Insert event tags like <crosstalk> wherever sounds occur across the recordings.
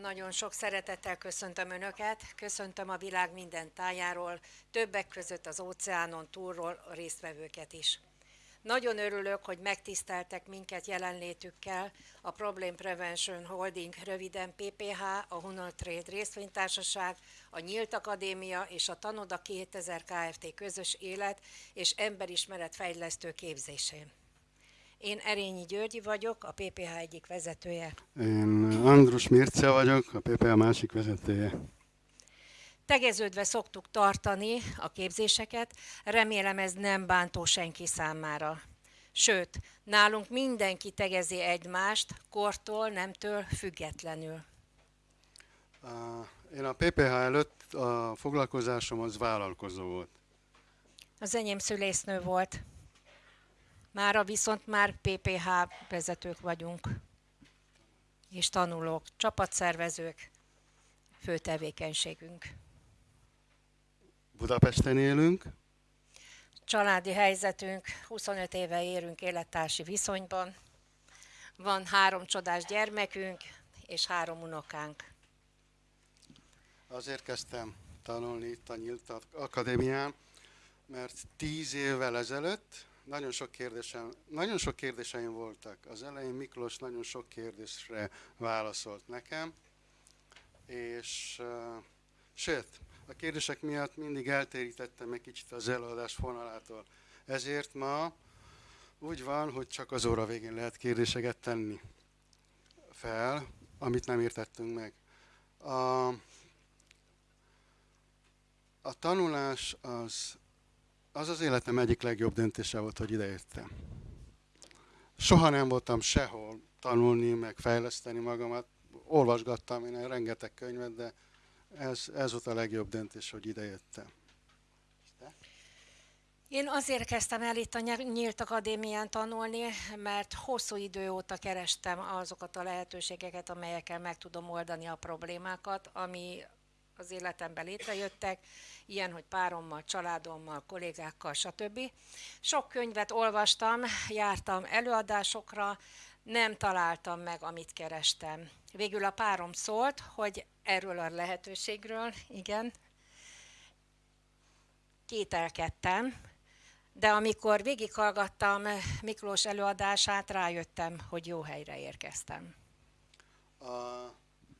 Nagyon sok szeretettel köszöntöm Önöket, köszöntöm a világ minden tájáról, többek között az óceánon túlról a résztvevőket is. Nagyon örülök, hogy megtiszteltek minket jelenlétükkel a Problem Prevention Holding, röviden PPH, a Honor Trade részvénytársaság, a Nyílt Akadémia és a Tanoda 2000 Kft. közös élet és emberismeret fejlesztő képzésén. Én Erényi Györgyi vagyok, a PPH egyik vezetője. Én Andrus Mirce vagyok, a PPH másik vezetője. Tegeződve szoktuk tartani a képzéseket, remélem ez nem bántó senki számára. Sőt, nálunk mindenki tegezi egymást, kortól, nemtől függetlenül. Én a PPH előtt a foglalkozásom az vállalkozó volt. Az enyém szülésznő volt. Mára viszont már PPH vezetők vagyunk, és tanulók, csapatszervezők, fő tevékenységünk. Budapesten élünk. Családi helyzetünk, 25 éve érünk élettársi viszonyban. Van három csodás gyermekünk és három unokánk. Azért kezdtem tanulni itt a Nyílt Akadémián, mert tíz évvel ezelőtt nagyon sok, kérdésem, nagyon sok kérdéseim voltak. Az elején Miklós nagyon sok kérdésre válaszolt nekem, és uh, sőt, a kérdések miatt mindig eltérítettem egy kicsit az előadás fonalától. Ezért ma úgy van, hogy csak az óra végén lehet kérdéseket tenni fel, amit nem értettünk meg. A, a tanulás az az az életem egyik legjobb döntése volt, hogy ideértem. Soha nem voltam sehol tanulni, meg fejleszteni magamat. Olvasgattam én rengeteg könyvet, de ez, ez volt a legjobb döntés, hogy idejöttem. Én azért kezdtem el itt a Nyílt Akadémián tanulni, mert hosszú idő óta kerestem azokat a lehetőségeket, amelyekkel meg tudom oldani a problémákat, ami az életemben létrejöttek, ilyen, hogy párommal, családommal, kollégákkal, stb. Sok könyvet olvastam, jártam előadásokra, nem találtam meg, amit kerestem. Végül a párom szólt, hogy erről a lehetőségről, igen, kételkedtem, de amikor végighallgattam Miklós előadását, rájöttem, hogy jó helyre érkeztem. A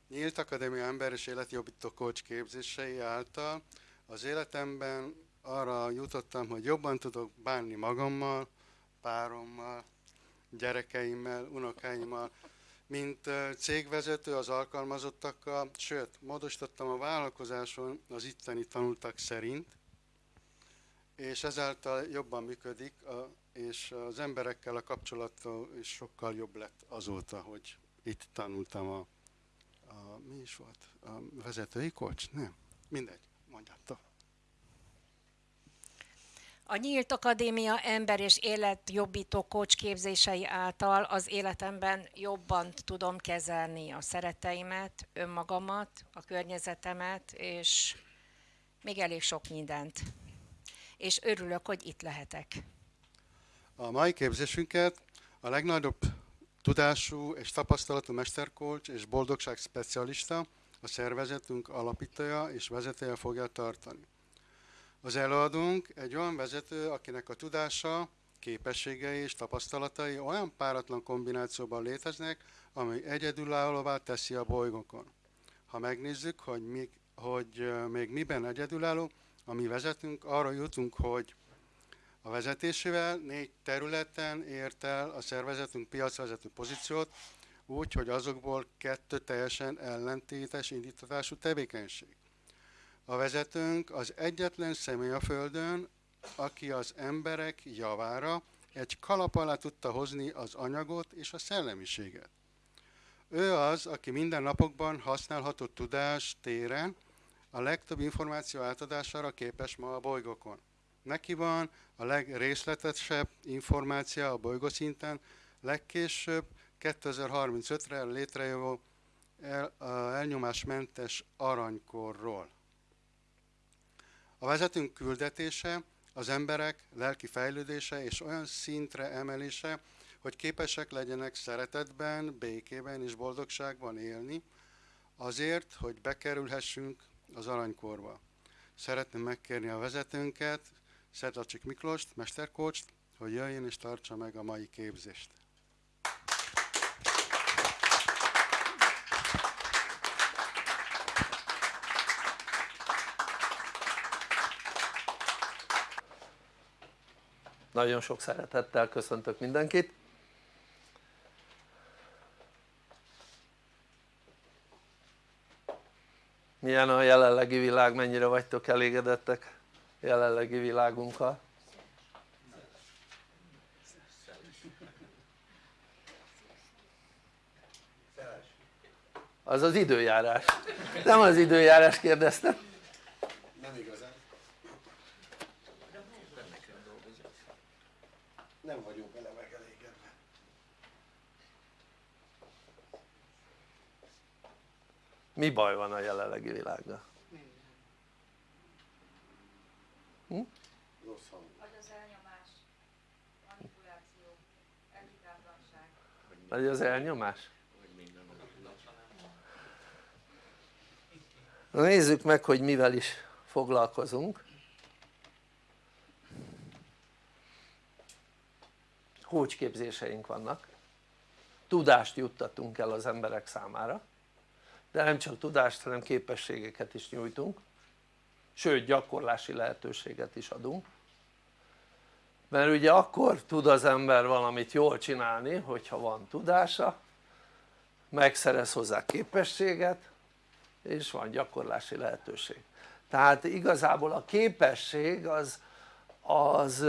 Nyílt Akadémia Ember és Életjobbító Coach képzései által. Az életemben arra jutottam, hogy jobban tudok bánni magammal, párommal, gyerekeimmel, unokáimmal, mint cégvezető az alkalmazottakkal, sőt, módosítottam a vállalkozáson az itteni tanultak szerint, és ezáltal jobban működik, és az emberekkel a kapcsolat is sokkal jobb lett azóta, hogy itt tanultam a a, mi is volt? A vezetői kocs? Nem. Mindegy, mondjátok. A Nyílt Akadémia ember és életjobbító kocs képzései által az életemben jobban tudom kezelni a szereteimet, önmagamat, a környezetemet, és még elég sok mindent. És örülök, hogy itt lehetek. A mai képzésünket a legnagyobb Tudású és tapasztalatú mesterkolcs és boldogság specialista, a szervezetünk alapítója és vezetője fogja tartani. Az előadónk egy olyan vezető, akinek a tudása, képességei és tapasztalatai olyan páratlan kombinációban léteznek, ami egyedülállóvá teszi a bolygókon. Ha megnézzük, hogy még, hogy még miben egyedülálló, ami vezetünk, arra jutunk, hogy a vezetésével négy területen ért el a szervezetünk piacvezető pozíciót, úgy, hogy azokból kettő teljesen ellentétes indítatású tevékenység. A vezetőnk az egyetlen személy a Földön, aki az emberek javára egy kalap alá tudta hozni az anyagot és a szellemiséget. Ő az, aki minden napokban használható tudás téren a legtöbb információ átadására képes ma a bolygókon. Neki van a legrészletesebb információ a bolygószinten, legkésőbb 2035-re létrejövő el, elnyomásmentes aranykorról. A vezetünk küldetése az emberek lelki fejlődése és olyan szintre emelése, hogy képesek legyenek szeretetben, békében és boldogságban élni, azért, hogy bekerülhessünk az aranykorba. Szeretném megkérni a vezetőnket, Szedlacsik Miklóst, mesterkócst, hogy jöjjön és tartsa meg a mai képzést. Nagyon sok szeretettel köszöntök mindenkit. Milyen a jelenlegi világ, mennyire vagytok elégedettek jelenlegi világunkkal? Az az időjárás. Nem az időjárás kérdeztem. Nem igazán. Nem vagyunk vele megelégedve. Mi baj van a jelenlegi világgal? Hm? Rossz hang. Vagy az elnyomás, manipuláció, elhibátlanság. Vagy az elnyomás? Na nézzük meg hogy mivel is foglalkozunk. Hócsképzéseink vannak. Tudást juttatunk el az emberek számára de nem csak tudást hanem képességeket is nyújtunk. Sőt gyakorlási lehetőséget is adunk mert ugye akkor tud az ember valamit jól csinálni hogyha van tudása megszerez hozzá képességet és van gyakorlási lehetőség. Tehát igazából a képesség az, az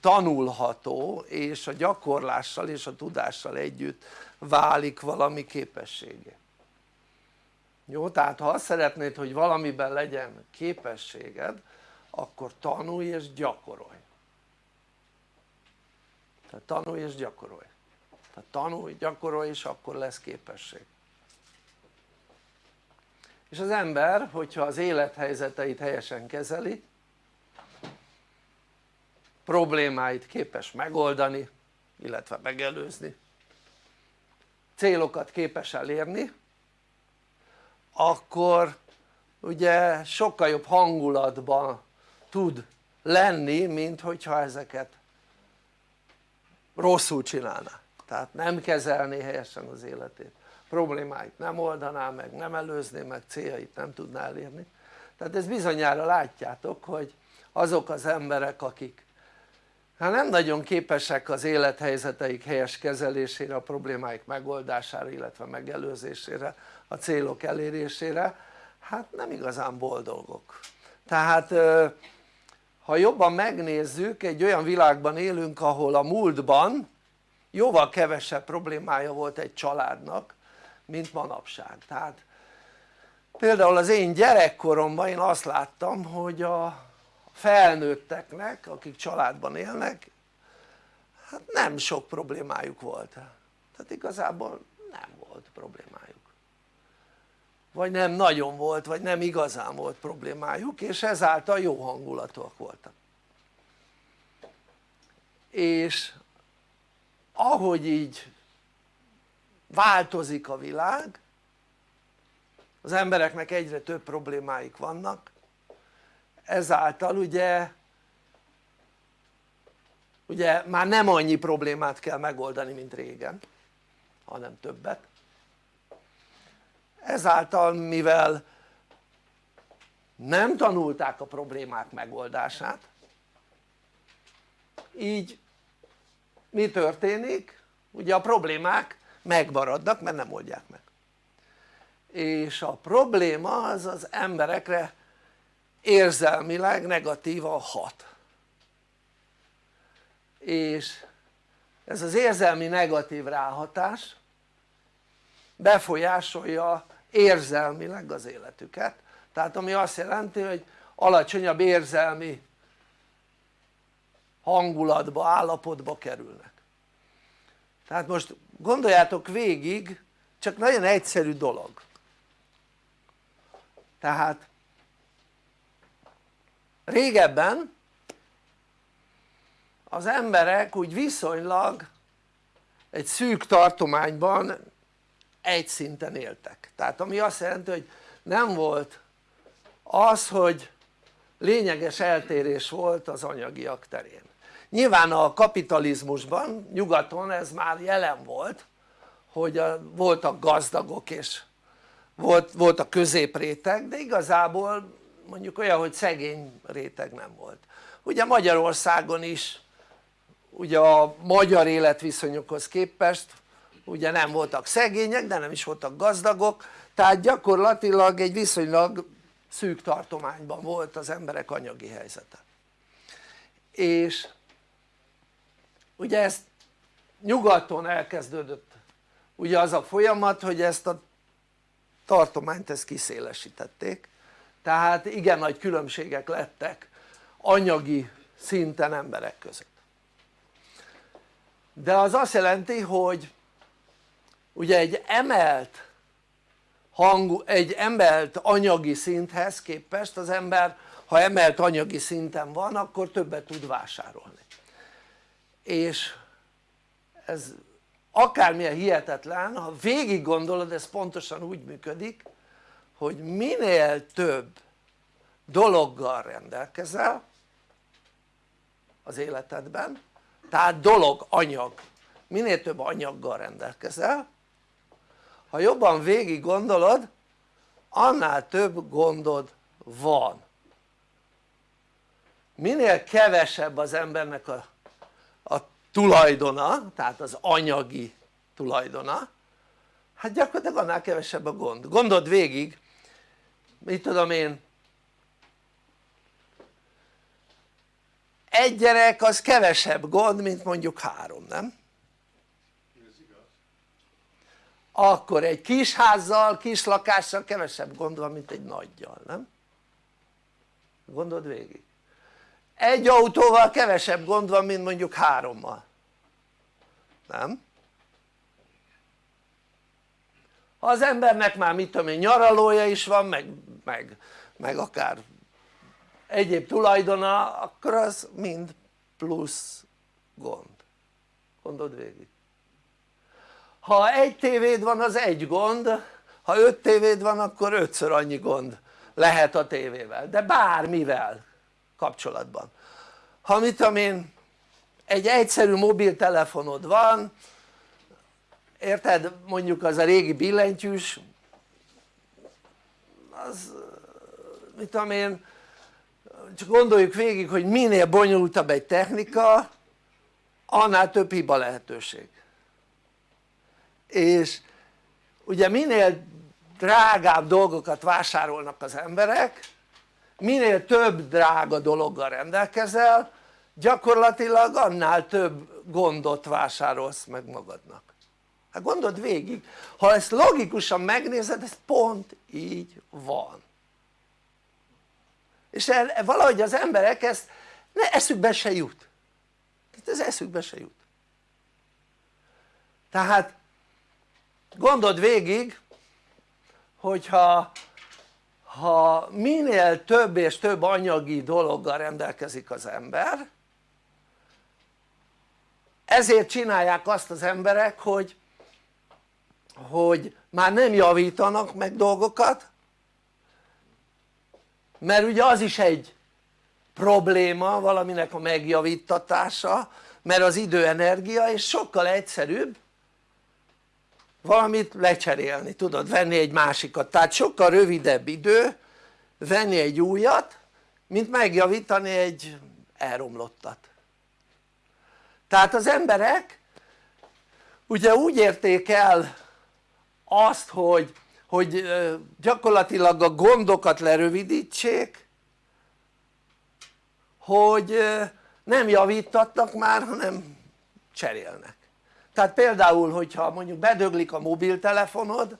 tanulható és a gyakorlással és a tudással együtt válik valami képességé. Jó? tehát ha azt szeretnéd hogy valamiben legyen képességed akkor tanulj és gyakorolj tehát tanulj és gyakorolj. Tehát tanulj, gyakorolj és akkor lesz képesség. És az ember hogyha az élethelyzeteit helyesen kezeli problémáit képes megoldani illetve megelőzni célokat képes elérni akkor ugye sokkal jobb hangulatban tud lenni mint hogyha ezeket rosszul csinálná. Tehát nem kezelné helyesen az életét. Problémáit nem oldaná meg, nem előzné meg, céljait nem tudná elérni. Tehát ez bizonyára látjátok hogy azok az emberek akik hát nem nagyon képesek az élethelyzeteik helyes kezelésére, a problémáik megoldására illetve megelőzésére, a célok elérésére hát nem igazán boldogok. Tehát ha jobban megnézzük egy olyan világban élünk ahol a múltban jóval kevesebb problémája volt egy családnak mint manapság. Tehát például az én gyerekkoromban én azt láttam hogy a felnőtteknek akik családban élnek hát nem sok problémájuk volt. Tehát igazából nem volt problémájuk vagy nem nagyon volt vagy nem igazán volt problémájuk és ezáltal jó hangulatúak voltak. És ahogy így változik a világ az embereknek egyre több problémáik vannak ezáltal ugye ugye már nem annyi problémát kell megoldani mint régen hanem többet ezáltal mivel nem tanulták a problémák megoldását így mi történik? ugye a problémák megmaradnak mert nem oldják meg és a probléma az az emberekre érzelmileg negatívan hat és ez az érzelmi negatív ráhatás befolyásolja érzelmileg az életüket. Tehát ami azt jelenti hogy alacsonyabb érzelmi hangulatba, állapotba kerülnek. Tehát most gondoljátok végig csak nagyon egyszerű dolog. Tehát régebben az emberek úgy viszonylag egy szűk tartományban egy szinten éltek. Tehát ami azt jelenti hogy nem volt az hogy lényeges eltérés volt az anyagiak terén. Nyilván a kapitalizmusban nyugaton ez már jelen volt hogy a, voltak gazdagok és volt, volt a középréteg de igazából mondjuk olyan hogy szegény réteg nem volt. Ugye Magyarországon is ugye a magyar életviszonyokhoz képest ugye nem voltak szegények de nem is voltak gazdagok. Tehát gyakorlatilag egy viszonylag szűk tartományban volt az emberek anyagi helyzete. És ugye ezt nyugaton elkezdődött ugye az a folyamat hogy ezt a tartományt ezt kiszélesítették. Tehát igen nagy különbségek lettek anyagi szinten emberek között. De az azt jelenti hogy ugye egy emelt hangú, egy emelt anyagi szinthez képest az ember ha emelt anyagi szinten van akkor többet tud vásárolni. És ez akármilyen hihetetlen ha végig gondolod ez pontosan úgy működik hogy minél több dologgal rendelkezel az életedben tehát dolog, anyag minél több anyaggal rendelkezel ha jobban végig gondolod annál több gondod van minél kevesebb az embernek a, a tulajdona tehát az anyagi tulajdona hát gyakorlatilag annál kevesebb a gond, gondold végig mit tudom én egy gyerek az kevesebb gond mint mondjuk három nem? Akkor egy kis házzal, kis lakással kevesebb gond van mint egy nagyjal, nem? gondold végig egy autóval kevesebb gond van mint mondjuk hárommal nem? ha az embernek már mit tudom én nyaralója is van meg, meg, meg akár egyéb tulajdona akkor az mind plusz gond gondold végig ha egy tévéd van az egy gond ha öt tévéd van akkor ötször annyi gond lehet a tévével de bármivel kapcsolatban. Ha mit tudom én egy egyszerű mobiltelefonod van érted mondjuk az a régi billentyűs az mit tudom én csak gondoljuk végig hogy minél bonyolultabb egy technika annál több hiba lehetőség és ugye minél drágább dolgokat vásárolnak az emberek minél több drága dologgal rendelkezel gyakorlatilag annál több gondot vásárolsz meg magadnak. Hát gondold végig ha ezt logikusan megnézed ez pont így van. És el, valahogy az emberek ezt ne, eszükbe se jut. Ez eszükbe se jut. Tehát gondold végig hogyha ha minél több és több anyagi dologgal rendelkezik az ember ezért csinálják azt az emberek hogy hogy már nem javítanak meg dolgokat mert ugye az is egy probléma valaminek a megjavítatása mert az idő energia és sokkal egyszerűbb valamit lecserélni, tudod, venni egy másikat, tehát sokkal rövidebb idő venni egy újat mint megjavítani egy elromlottat. Tehát az emberek ugye úgy érték el azt hogy, hogy gyakorlatilag a gondokat lerövidítsék hogy nem javítatnak már hanem cserélnek tehát például hogyha mondjuk bedöglik a mobiltelefonod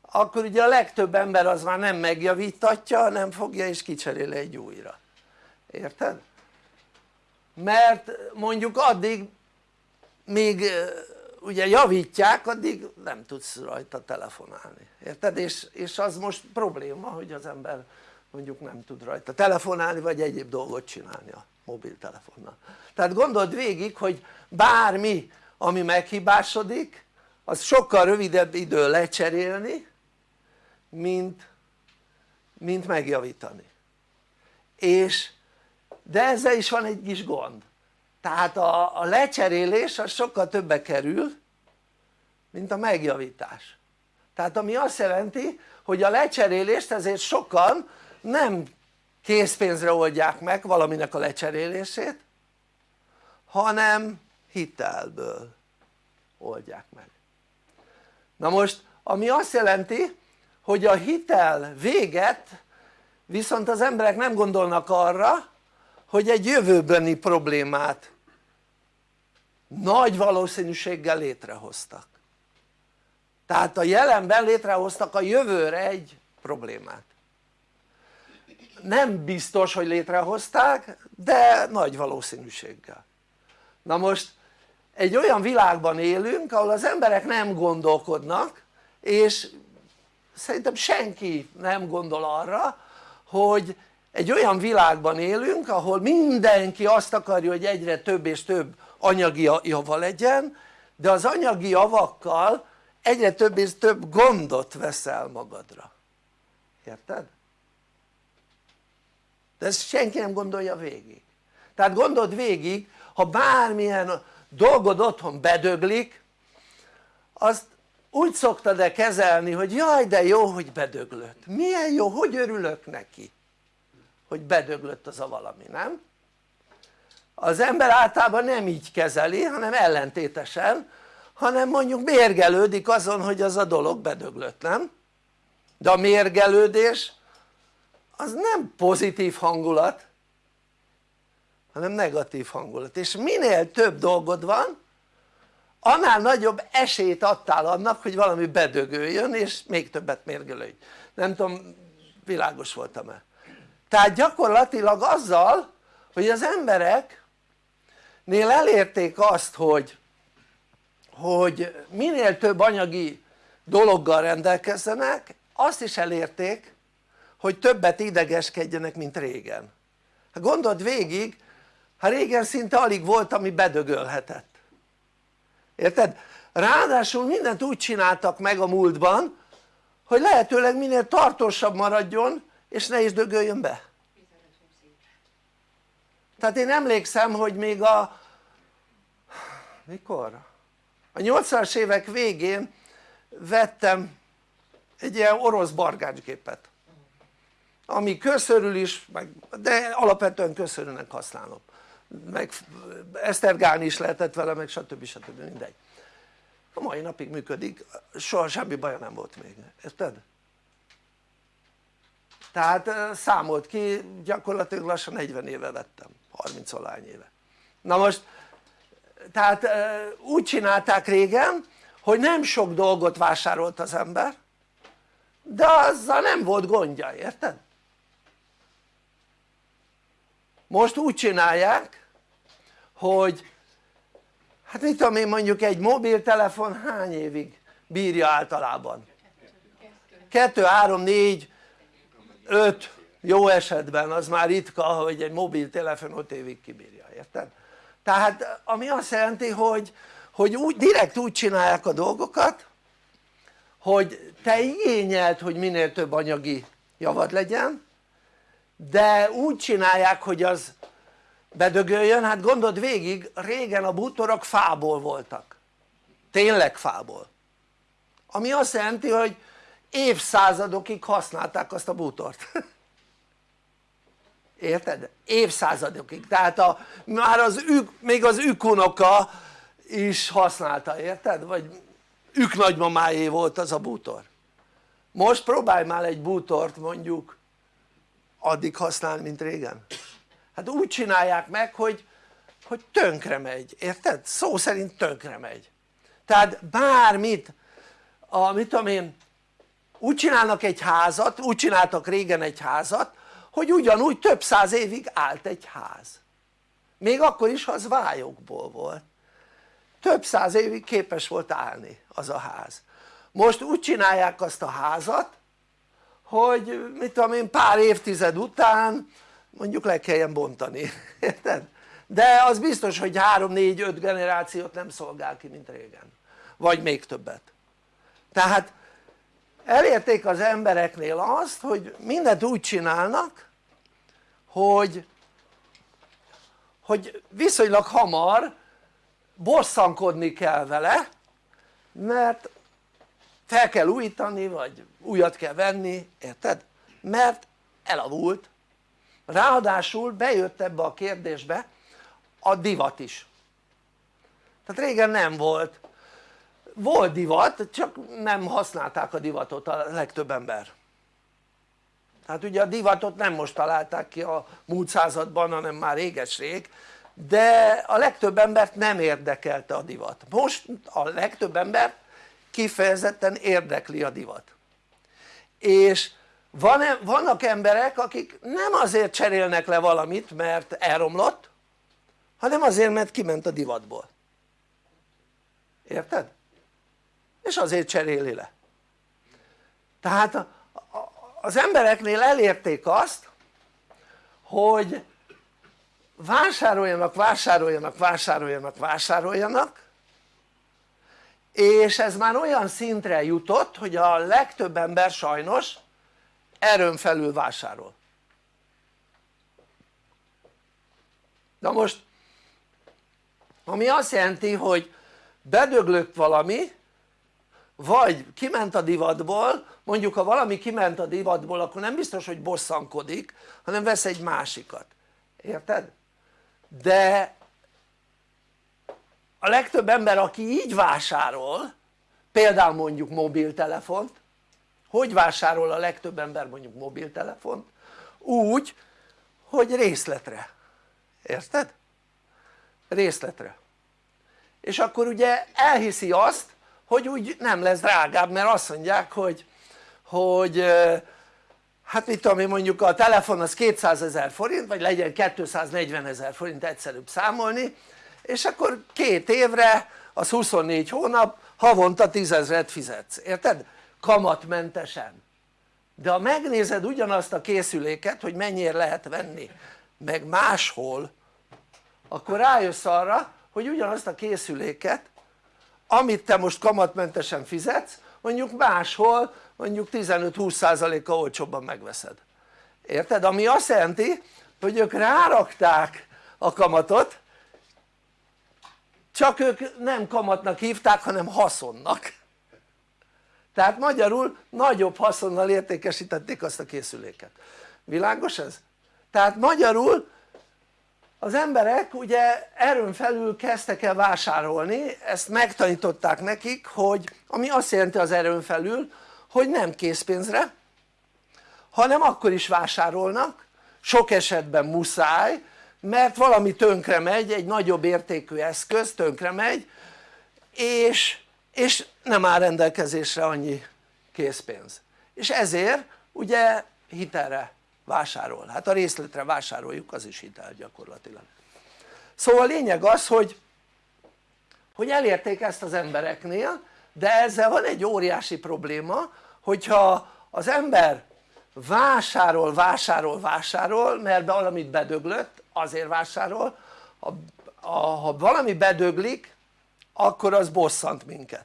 akkor ugye a legtöbb ember az már nem megjavítatja nem fogja és kicserél egy újra érted? mert mondjuk addig még ugye javítják addig nem tudsz rajta telefonálni érted? És, és az most probléma hogy az ember mondjuk nem tud rajta telefonálni vagy egyéb dolgot csinálni a mobiltelefonnal tehát gondold végig hogy bármi ami meghibásodik az sokkal rövidebb idő lecserélni mint, mint megjavítani. És de ezzel is van egy kis gond. Tehát a, a lecserélés az sokkal többe kerül mint a megjavítás. Tehát ami azt jelenti hogy a lecserélést ezért sokan nem készpénzre oldják meg valaminek a lecserélését hanem hitelből oldják meg. Na most ami azt jelenti hogy a hitel véget viszont az emberek nem gondolnak arra hogy egy jövőbeni problémát nagy valószínűséggel létrehoztak. Tehát a jelenben létrehoztak a jövőre egy problémát. Nem biztos hogy létrehozták de nagy valószínűséggel. Na most egy olyan világban élünk ahol az emberek nem gondolkodnak és szerintem senki nem gondol arra hogy egy olyan világban élünk ahol mindenki azt akarja hogy egyre több és több anyagi java legyen de az anyagi javakkal egyre több és több gondot veszel magadra érted? de ezt senki nem gondolja végig tehát gondold végig ha bármilyen dolgod otthon bedöglik azt úgy szoktad-e kezelni hogy jaj de jó hogy bedöglött, milyen jó, hogy örülök neki hogy bedöglött az a valami, nem? az ember általában nem így kezeli hanem ellentétesen hanem mondjuk mérgelődik azon hogy az a dolog bedöglött, nem? de a mérgelődés az nem pozitív hangulat hanem negatív hangulat. És minél több dolgod van annál nagyobb esélyt adtál annak hogy valami bedögöljön és még többet mérgelődj nem tudom világos voltam-e? Tehát gyakorlatilag azzal hogy az embereknél elérték azt hogy hogy minél több anyagi dologgal rendelkezzenek azt is elérték hogy többet idegeskedjenek mint régen. Hát gondold végig hát régen szinte alig volt ami bedögölhetett érted? ráadásul mindent úgy csináltak meg a múltban hogy lehetőleg minél tartósabb maradjon és ne is dögöljön be tehát én emlékszem hogy még a mikor? a 80-as évek végén vettem egy ilyen orosz bargácsgépet ami köszörül is, de alapvetően köszörülnek használom meg esztergálni is lehetett vele meg stb. stb. mindegy a mai napig működik, soha semmi baja nem volt még, érted? tehát számolt ki, gyakorlatilag lassan 40 éve vettem, 30 valány éve na most tehát úgy csinálták régen hogy nem sok dolgot vásárolt az ember de azzal nem volt gondja, érted? most úgy csinálják hogy hát mit tudom én mondjuk egy mobiltelefon hány évig bírja általában? 2, 3, 4, 5 jó esetben az már ritka hogy egy mobiltelefon 5 évig kibírja, érted? tehát ami azt jelenti hogy, hogy úgy, direkt úgy csinálják a dolgokat hogy te igényeld hogy minél több anyagi javad legyen de úgy csinálják hogy az bedögöljön, hát gondold végig régen a bútorok fából voltak. Tényleg fából. Ami azt jelenti hogy évszázadokig használták azt a bútort. <laughs> Érted? évszázadokig. Tehát a, már az ük, még az ükunoka is használta érted? vagy ük nagymamáé volt az a bútor. Most próbálj már egy bútort mondjuk addig használni mint régen hát úgy csinálják meg hogy, hogy tönkre megy, érted? szó szerint tönkre megy. Tehát bármit a, mit tudom én úgy csinálnak egy házat, úgy csináltak régen egy házat hogy ugyanúgy több száz évig állt egy ház. Még akkor is ha az vályokból volt. Több száz évig képes volt állni az a ház. Most úgy csinálják azt a házat hogy mit tudom én pár évtized után mondjuk le kelljen bontani, <laughs> érted? de az biztos hogy 3-4-5 generációt nem szolgál ki mint régen vagy még többet tehát elérték az embereknél azt hogy mindent úgy csinálnak hogy hogy viszonylag hamar bosszankodni kell vele mert fel kell újítani vagy újat kell venni, érted? mert elavult ráadásul bejött ebbe a kérdésbe a divat is. Tehát régen nem volt. Volt divat csak nem használták a divatot a legtöbb ember. Tehát ugye a divatot nem most találták ki a múlt században hanem már réges-rég de a legtöbb embert nem érdekelte a divat. Most a legtöbb embert kifejezetten érdekli a divat. És van, vannak emberek akik nem azért cserélnek le valamit mert elromlott hanem azért mert kiment a divatból érted? és azért cseréli le tehát az embereknél elérték azt hogy vásároljanak, vásároljanak, vásároljanak, vásároljanak és ez már olyan szintre jutott hogy a legtöbb ember sajnos erőn felül vásárol na most ami azt jelenti hogy bedöglött valami vagy kiment a divatból mondjuk ha valami kiment a divatból akkor nem biztos hogy bosszankodik hanem vesz egy másikat érted? de a legtöbb ember aki így vásárol például mondjuk mobiltelefont hogy vásárol a legtöbb ember mondjuk mobiltelefont? úgy hogy részletre, érted? részletre és akkor ugye elhiszi azt hogy úgy nem lesz drágább mert azt mondják hogy hogy hát mit tudom én mondjuk a telefon az 200 ezer forint vagy legyen 240 ezer forint egyszerűbb számolni és akkor két évre az 24 hónap havonta 10 ezeret fizetsz, érted? Kamatmentesen. De ha megnézed ugyanazt a készüléket hogy mennyire lehet venni meg máshol akkor rájössz arra hogy ugyanazt a készüléket amit te most kamatmentesen fizetsz mondjuk máshol mondjuk 15-20%-a olcsóbban megveszed. Érted? ami azt jelenti hogy ők rárakták a kamatot csak ők nem kamatnak hívták hanem haszonnak tehát magyarul nagyobb haszonnal értékesítették azt a készüléket világos ez? tehát magyarul az emberek ugye erőn felül kezdtek el vásárolni ezt megtanították nekik hogy ami azt jelenti az erőn felül hogy nem készpénzre hanem akkor is vásárolnak sok esetben muszáj mert valami tönkre megy, egy nagyobb értékű eszköz tönkre megy és, és nem áll rendelkezésre annyi készpénz. És ezért ugye hitelre vásárol, hát a részletre vásároljuk az is hitel gyakorlatilag. Szóval a lényeg az hogy hogy elérték ezt az embereknél de ezzel van egy óriási probléma hogyha az ember vásárol, vásárol, vásárol mert valamit bedöglött azért vásárol ha, ha valami bedöglik akkor az bosszant minket.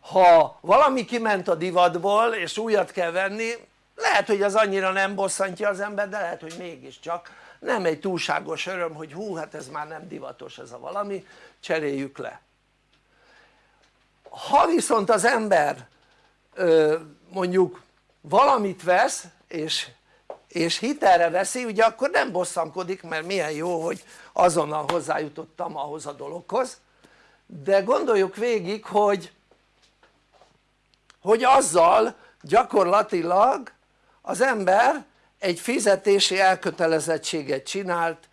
Ha valami kiment a divatból és újat kell venni lehet hogy az annyira nem bosszantja az ember de lehet hogy mégiscsak. Nem egy túlságos öröm hogy hú hát ez már nem divatos ez a valami. Cseréljük le. Ha viszont az ember mondjuk valamit vesz és, és hitelre veszi ugye akkor nem bosszankodik mert milyen jó hogy azonnal hozzájutottam ahhoz a dologhoz. De gondoljuk végig hogy hogy azzal gyakorlatilag az ember egy fizetési elkötelezettséget csinált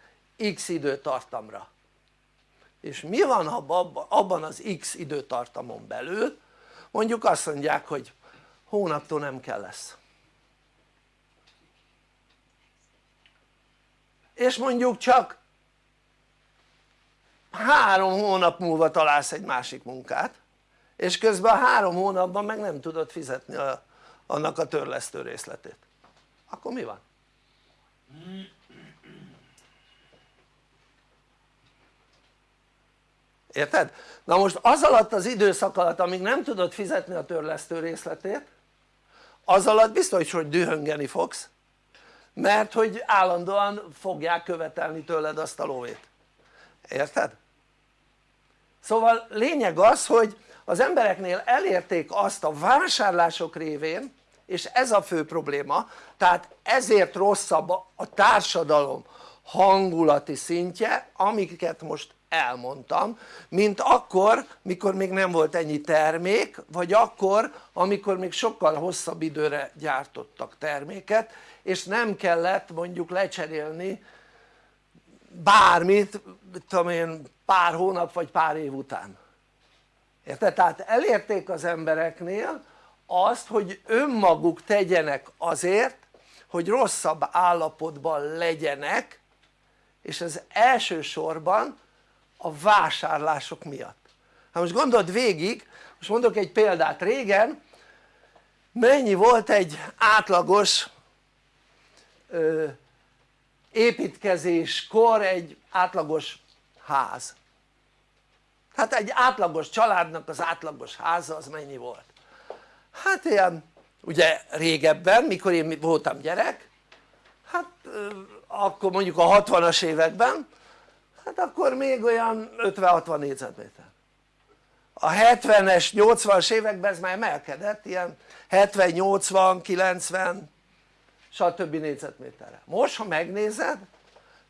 x időtartamra. És mi van abban az x időtartamon belül? Mondjuk azt mondják hogy hónaptól nem kell lesz és mondjuk csak három hónap múlva találsz egy másik munkát és közben a három hónapban meg nem tudod fizetni a, annak a törlesztő részletét akkor mi van? érted? na most az alatt az időszak alatt amíg nem tudod fizetni a törlesztő részletét az alatt biztos hogy dühöngeni fogsz mert hogy állandóan fogják követelni tőled azt a lóvét érted? szóval lényeg az hogy az embereknél elérték azt a vásárlások révén és ez a fő probléma tehát ezért rosszabb a társadalom hangulati szintje amiket most elmondtam mint akkor mikor még nem volt ennyi termék vagy akkor amikor még sokkal hosszabb időre gyártottak terméket és nem kellett mondjuk lecserélni bármit tudom én pár hónap vagy pár év után érted? tehát elérték az embereknél azt hogy önmaguk tegyenek azért hogy rosszabb állapotban legyenek és ez elsősorban a vásárlások miatt. Hát most gondold végig most mondok egy példát. Régen mennyi volt egy átlagos ö, építkezéskor egy átlagos ház? Hát egy átlagos családnak az átlagos háza az mennyi volt? hát ilyen ugye régebben mikor én voltam gyerek hát akkor mondjuk a 60-as években hát akkor még olyan 50-60 négyzetméter a 70-es 80-as években ez már emelkedett ilyen 70-80-90 stb. négyzetméterre most ha megnézed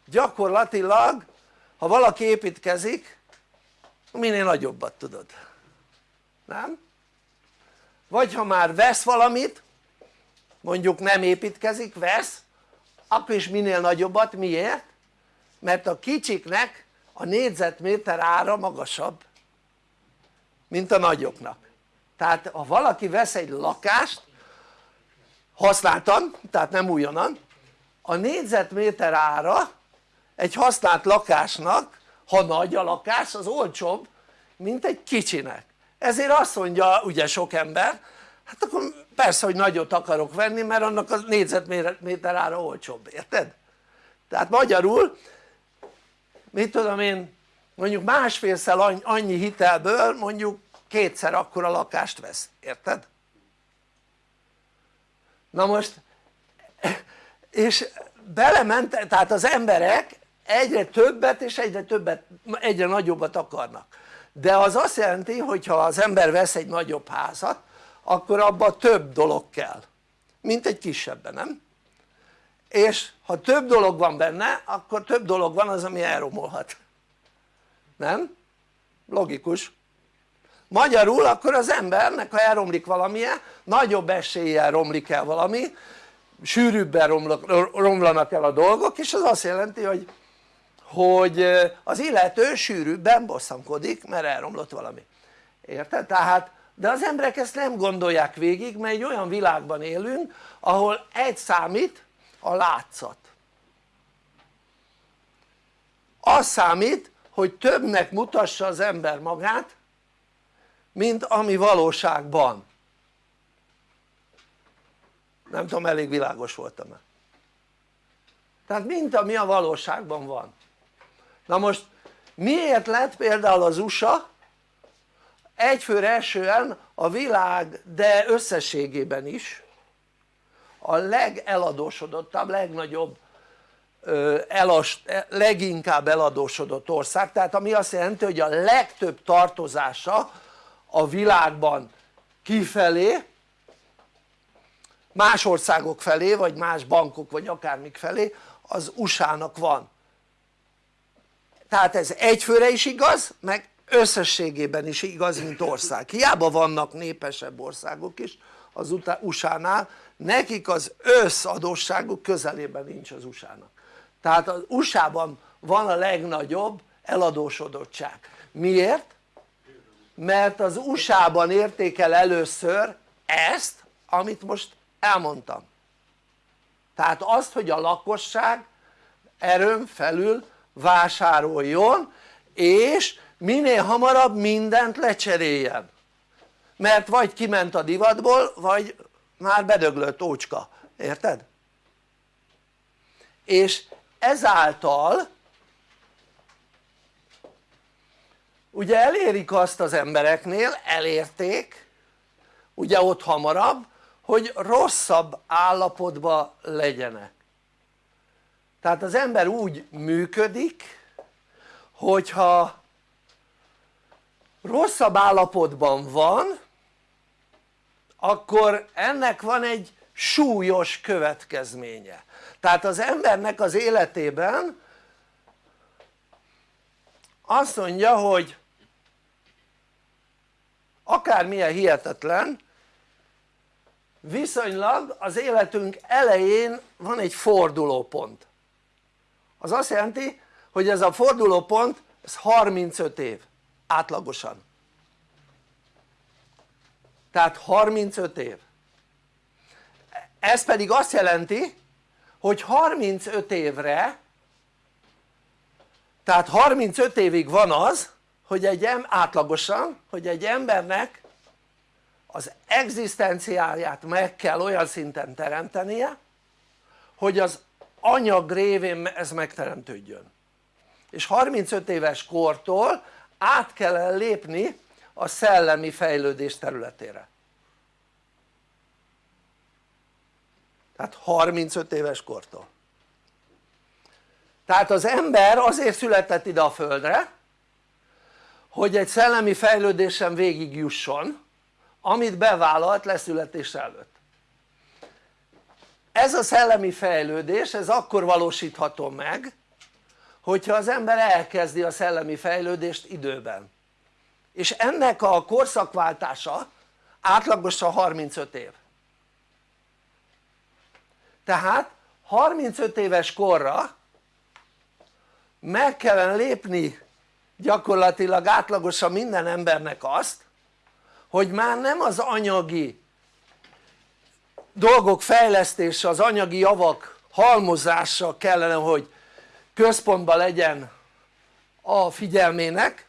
gyakorlatilag ha valaki építkezik minél nagyobbat tudod nem? vagy ha már vesz valamit mondjuk nem építkezik, vesz akkor is minél nagyobbat, miért? Mert a kicsiknek a négyzetméter ára magasabb mint a nagyoknak tehát ha valaki vesz egy lakást használtan, tehát nem újonnan a négyzetméter ára egy használt lakásnak ha nagy a lakás az olcsóbb mint egy kicsinek ezért azt mondja ugye sok ember hát akkor persze hogy nagyot akarok venni mert annak a négyzetméter ára olcsóbb, érted? tehát magyarul mit tudom én mondjuk másfélszer annyi hitelből mondjuk kétszer akkora lakást vesz, érted? na most és belement, tehát az emberek egyre többet és egyre többet, egyre nagyobbat akarnak de az azt jelenti hogy ha az ember vesz egy nagyobb házat akkor abban több dolog kell mint egy kisebben nem? És ha több dolog van benne akkor több dolog van az ami elromolhat nem? logikus magyarul akkor az embernek ha elromlik valamilyen nagyobb eséllyel romlik el valami sűrűbben romlanak el a dolgok és az azt jelenti hogy hogy az illető sűrűbben bosszankodik mert elromlott valami érted? tehát de az emberek ezt nem gondolják végig mert egy olyan világban élünk ahol egy számít a látszat. Az számít hogy többnek mutassa az ember magát mint ami valóságban. Nem tudom elég világos voltam-e. Tehát mint ami a valóságban van. Na most miért lett például az USA egyfőre esően a világ de összességében is a legeladósodottabb, legnagyobb elas, leginkább eladósodott ország. Tehát ami azt jelenti hogy a legtöbb tartozása a világban kifelé más országok felé vagy más bankok vagy akármik felé az USA-nak van. Tehát ez egyfőre is igaz meg összességében is igaz mint ország. Hiába vannak népesebb országok is az USA-nál nekik az összadósságuk közelében nincs az USA-nak. Tehát az USA-ban van a legnagyobb eladósodottság. Miért? mert az USA-ban értékel először ezt amit most elmondtam. Tehát azt hogy a lakosság erőn felül vásároljon és minél hamarabb mindent lecseréljen mert vagy kiment a divatból vagy már bedöglött ócska, érted? és ezáltal ugye elérik azt az embereknél, elérték ugye ott hamarabb hogy rosszabb állapotban legyenek tehát az ember úgy működik hogyha rosszabb állapotban van akkor ennek van egy súlyos következménye. Tehát az embernek az életében azt mondja hogy akármilyen hihetetlen viszonylag az életünk elején van egy fordulópont. Az azt jelenti hogy ez a fordulópont ez 35 év átlagosan tehát 35 év. Ez pedig azt jelenti hogy 35 évre tehát 35 évig van az hogy egy átlagosan hogy egy embernek az egzisztenciáját meg kell olyan szinten teremtenie hogy az anyag révén ez megteremtődjön. És 35 éves kortól át kell lépni a szellemi fejlődés területére. Tehát 35 éves kortól. Tehát az ember azért született ide a földre hogy egy szellemi fejlődésen végig jusson amit bevállalt leszületés előtt. Ez a szellemi fejlődés ez akkor valósítható meg hogyha az ember elkezdi a szellemi fejlődést időben és ennek a korszakváltása átlagosan 35 év. Tehát 35 éves korra meg kellene lépni gyakorlatilag átlagosan minden embernek azt hogy már nem az anyagi dolgok fejlesztése, az anyagi javak halmozása kellene hogy központban legyen a figyelmének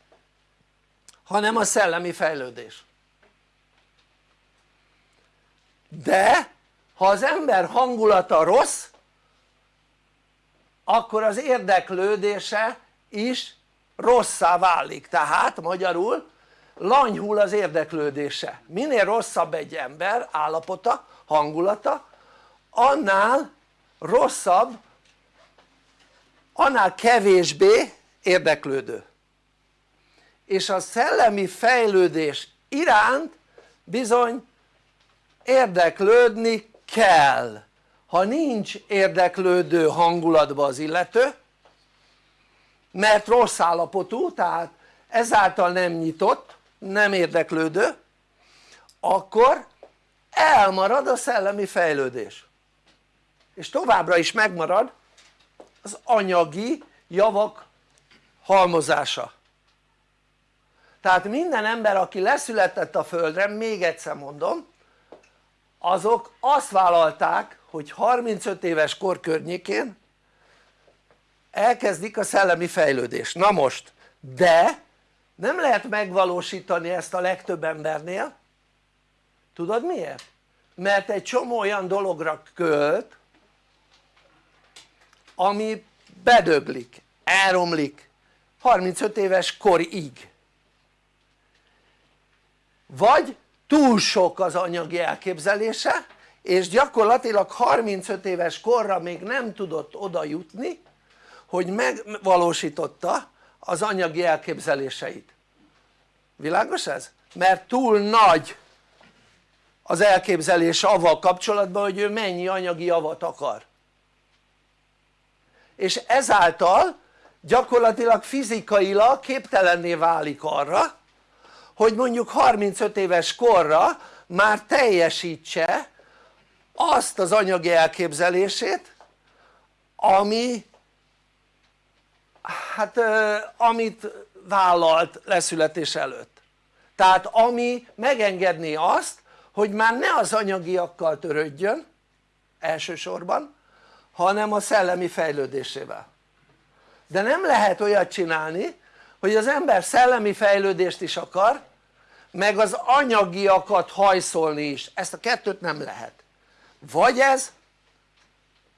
hanem a szellemi fejlődés. De ha az ember hangulata rossz akkor az érdeklődése is rosszá válik. Tehát magyarul lanyhul az érdeklődése. Minél rosszabb egy ember állapota, hangulata annál rosszabb annál kevésbé érdeklődő és a szellemi fejlődés iránt bizony érdeklődni kell. Ha nincs érdeklődő hangulatban az illető mert rossz állapotú tehát ezáltal nem nyitott nem érdeklődő akkor elmarad a szellemi fejlődés. És továbbra is megmarad az anyagi javak halmozása tehát minden ember aki leszületett a földre, még egyszer mondom azok azt vállalták hogy 35 éves kor környékén elkezdik a szellemi fejlődést, na most de nem lehet megvalósítani ezt a legtöbb embernél. Tudod miért? mert egy csomó olyan dologra költ ami bedöglik, elromlik 35 éves korig vagy túl sok az anyagi elképzelése és gyakorlatilag 35 éves korra még nem tudott oda jutni hogy megvalósította az anyagi elképzeléseit világos ez? mert túl nagy az elképzelés avval kapcsolatban hogy ő mennyi anyagi javat akar és ezáltal gyakorlatilag fizikailag képtelenné válik arra hogy mondjuk 35 éves korra már teljesítse azt az anyagi elképzelését ami hát amit vállalt leszületés előtt. Tehát ami megengedné azt hogy már ne az anyagiakkal törődjön elsősorban hanem a szellemi fejlődésével. De nem lehet olyat csinálni hogy az ember szellemi fejlődést is akar meg az anyagiakat hajszolni is, ezt a kettőt nem lehet. Vagy ez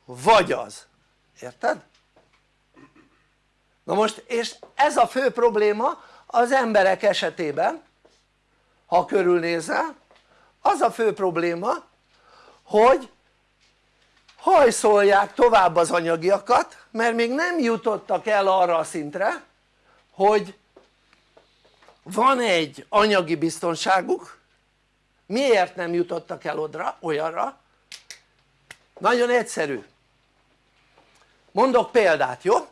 vagy az, érted? na most és ez a fő probléma az emberek esetében ha körülnézel az a fő probléma hogy hajszolják tovább az anyagiakat mert még nem jutottak el arra a szintre hogy van egy anyagi biztonságuk miért nem jutottak el odra, olyanra? nagyon egyszerű mondok példát jó?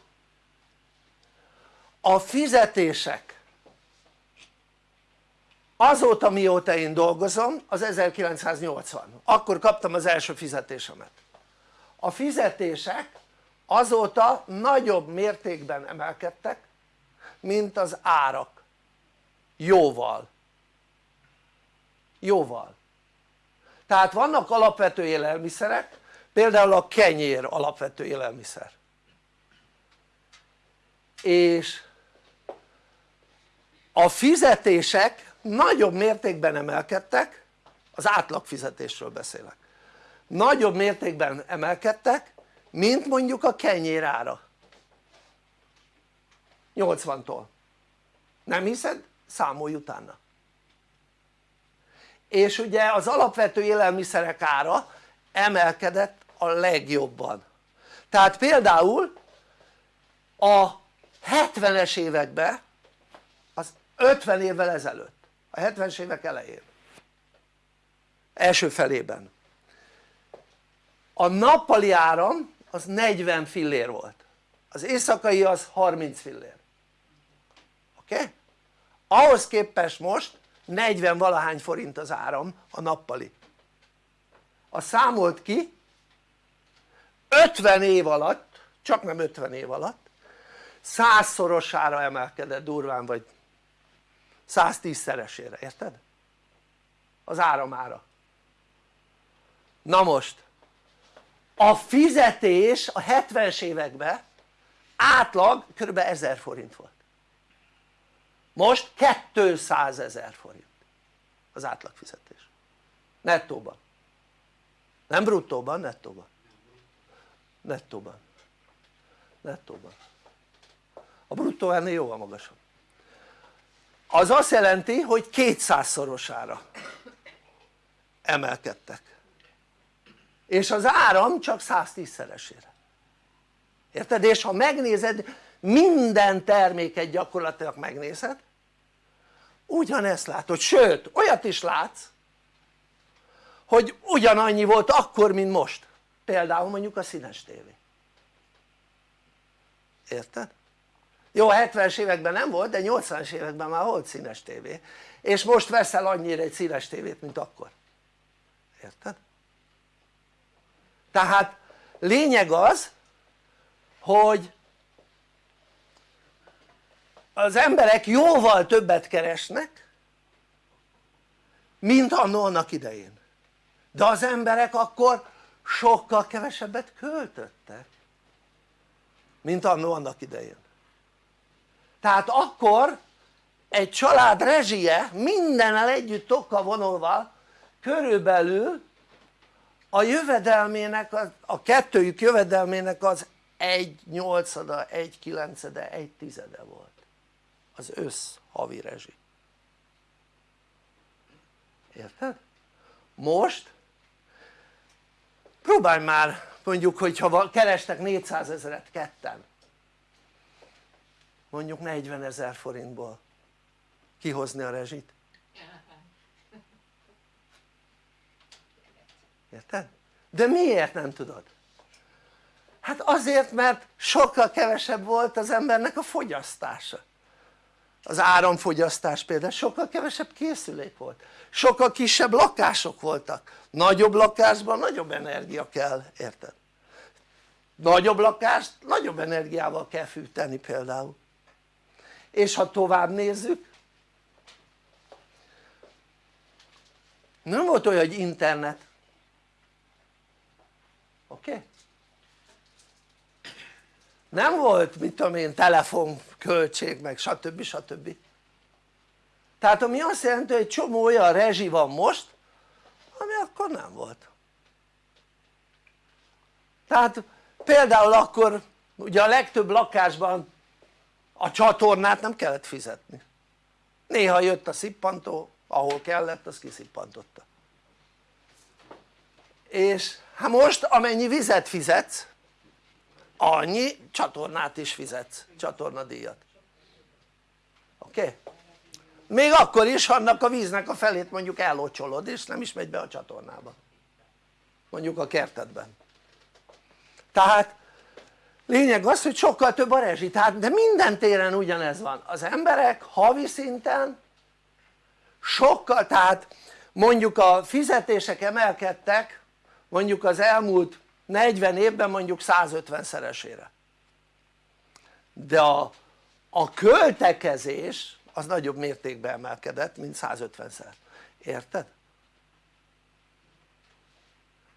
a fizetések azóta mióta én dolgozom az 1980 akkor kaptam az első fizetésemet a fizetések azóta nagyobb mértékben emelkedtek mint az árak. Jóval. Jóval. Tehát vannak alapvető élelmiszerek például a kenyér alapvető élelmiszer. És a fizetések nagyobb mértékben emelkedtek az átlagfizetésről beszélek nagyobb mértékben emelkedtek mint mondjuk a kenyér ára 80-tól nem hiszed? számolj utána. És ugye az alapvető élelmiszerek ára emelkedett a legjobban. Tehát például a 70-es években az 50 évvel ezelőtt a 70-es évek elején első felében a nappali áram az 40 fillér volt. Az éjszakai az 30 fillér oké? Okay? ahhoz képest most 40 valahány forint az áram a nappali a számolt ki 50 év alatt csak nem 50 év alatt százszorosára emelkedett durván vagy 110 szeresére, érted? az áramára na most a fizetés a 70-es években átlag kb. 1000 forint volt most 200 ezer forint az átlagfizetés nettóban. Nem bruttóban, nettóban. Nettóban. Nettóban. A bruttó ennél jóval magasabb. Az azt jelenti hogy 200 szorosára emelkedtek. És az áram csak 110 szeresére érted? és ha megnézed minden terméket gyakorlatilag megnézed. Ugyanezt látod, sőt olyat is látsz hogy ugyanannyi volt akkor mint most. Például mondjuk a színes tévé. Érted? jó 70-es években nem volt de 80-es években már volt színes tévé. És most veszel annyira egy színes tévét mint akkor. Érted? tehát lényeg az hogy az emberek jóval többet keresnek mint annó annak idején. De az emberek akkor sokkal kevesebbet költöttek mint annó annak idején. Tehát akkor egy család rezsie mindennel együtt tokkal vonolva körülbelül a jövedelmének, a kettőjük jövedelmének az egy nyolcada, egy kilencede, egy tizede volt az össz havi rezsi érted? most próbálj már mondjuk hogyha kerestek 400 ezeret ketten mondjuk 40 ezer forintból kihozni a rezsit érted? de miért nem tudod? hát azért mert sokkal kevesebb volt az embernek a fogyasztása az áramfogyasztás például sokkal kevesebb készülék volt sokkal kisebb lakások voltak nagyobb lakásban nagyobb energia kell, érted? nagyobb lakást nagyobb energiával kell fűteni például és ha tovább nézzük nem volt olyan hogy internet oké? Okay? nem volt mit tudom én telefonköltség meg stb. stb. tehát ami azt jelenti hogy egy csomó olyan rezsi van most ami akkor nem volt tehát például akkor ugye a legtöbb lakásban a csatornát nem kellett fizetni néha jött a szippantó ahol kellett az kiszippantotta és hát most amennyi vizet fizetsz annyi csatornát is fizetsz, csatornadíjat oké? Okay? még akkor is annak a víznek a felét mondjuk ellocsolod és nem is megy be a csatornába mondjuk a kertedben tehát lényeg az hogy sokkal több a rezsi, tehát de minden téren ugyanez van, az emberek havi szinten sokkal, tehát mondjuk a fizetések emelkedtek mondjuk az elmúlt 40 évben mondjuk 150 szeresére. De a, a költekezés az nagyobb mértékben emelkedett mint 150-szer, érted?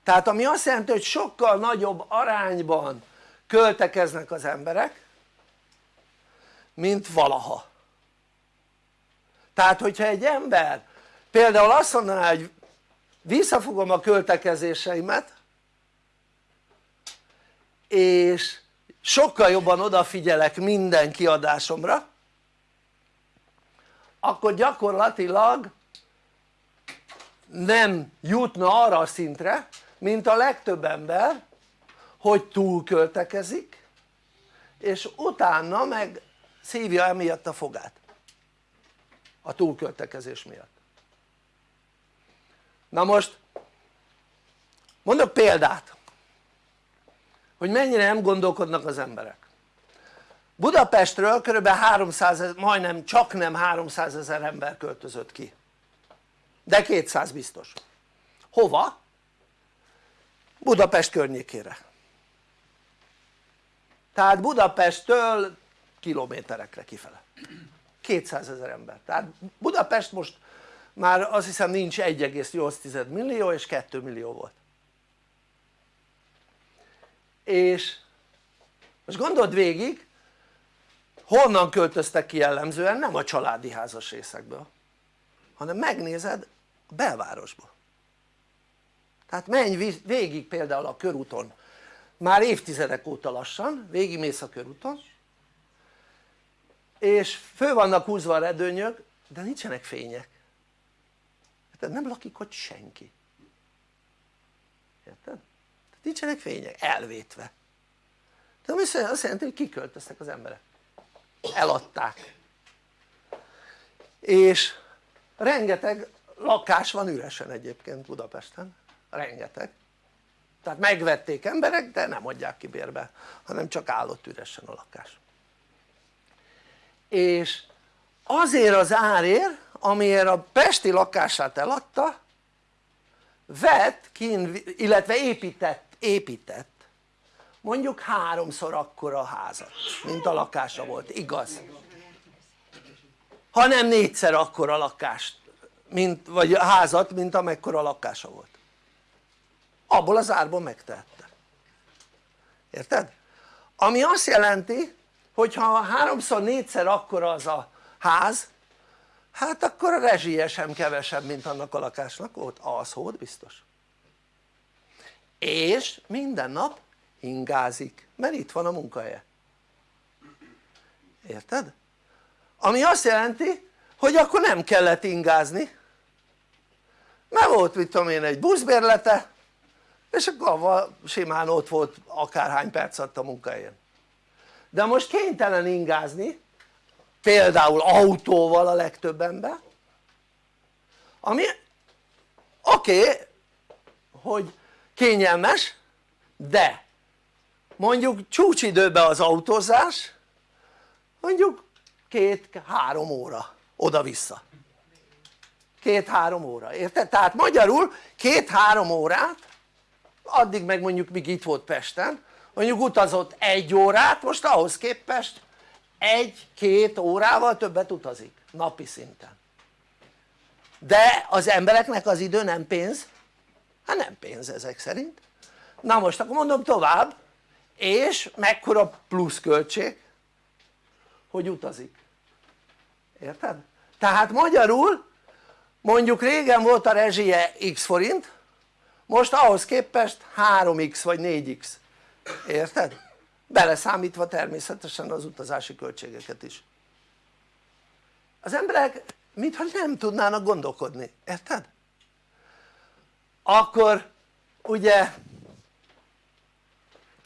tehát ami azt jelenti hogy sokkal nagyobb arányban költekeznek az emberek mint valaha. Tehát hogyha egy ember például azt mondaná hogy visszafogom a költekezéseimet és sokkal jobban odafigyelek minden kiadásomra akkor gyakorlatilag nem jutna arra a szintre mint a legtöbb ember hogy túlköltekezik és utána meg szívja emiatt a fogát. A túlköltekezés miatt. Na most mondok példát hogy mennyire nem gondolkodnak az emberek. Budapestről kb. 300 ezer, majdnem csak nem 300 ezer ember költözött ki. De 200 biztos. Hova? Budapest környékére. Tehát Budapesttől kilométerekre kifele. 200 ezer ember, tehát Budapest most már azt hiszem nincs 1,8 millió és 2 millió volt és most gondold végig honnan költöztek ki jellemzően? Nem a családi házas részekből hanem megnézed a belvárosba. Tehát menj végig például a körúton. Már évtizedek óta lassan végigmész a körúton és fő vannak húzva a redőnyök de nincsenek fények. Tehát nem lakik ott senki. Érted? Nincsenek fények, elvétve. De azt jelenti hogy kiköltöztek az emberek. Eladták. És rengeteg lakás van üresen egyébként Budapesten. Rengeteg. Tehát megvették emberek de nem adják ki bérbe hanem csak állott üresen a lakás. És azért az árért amiért a pesti lakását eladta vett kín, illetve épített, épített. Mondjuk háromszor akkora házat mint a lakása volt, igaz? hanem négyszer akkora lakást mint, vagy házat mint amekkora lakása volt. Abból az árból megtehette. Érted? ami azt jelenti hogyha háromszor négyszer akkora az a ház hát akkor a rezsie sem kevesebb mint annak a lakásnak volt, az volt biztos és minden nap ingázik mert itt van a munkahelye. Érted? ami azt jelenti hogy akkor nem kellett ingázni mert volt mit tudom én egy buszbérlete és akkor simán ott volt akárhány perc a munkahelyen. De most kénytelen ingázni például autóval a legtöbb ember ami oké okay, hogy kényelmes de mondjuk csúcsidőben az autózás mondjuk két-három óra oda-vissza két-három óra, érted? tehát magyarul két-három órát addig meg mondjuk míg itt volt Pesten mondjuk utazott egy órát most ahhoz képest egy-két órával többet utazik napi szinten de az embereknek az idő nem pénz? Hát nem pénz ezek szerint na most akkor mondom tovább és mekkora pluszköltség hogy utazik érted? tehát magyarul mondjuk régen volt a rezsie x forint most ahhoz képest 3x vagy 4x érted? beleszámítva természetesen az utazási költségeket is az emberek mintha nem tudnának gondolkodni, érted? Akkor ugye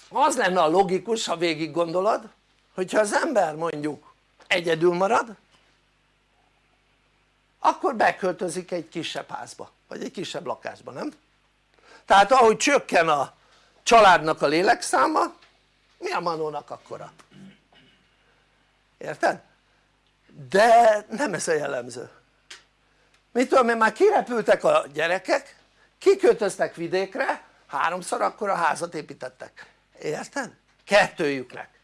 az lenne a logikus ha végig gondolod hogyha az ember mondjuk egyedül marad akkor beköltözik egy kisebb házba vagy egy kisebb lakásba nem? tehát ahogy csökken a családnak a lélekszáma mi a manónak akkora? érted? de nem ez a jellemző mit tudom én már kirepültek a gyerekek kiköltöztek vidékre háromszor akkor a házat építettek. Érted? kettőjüknek.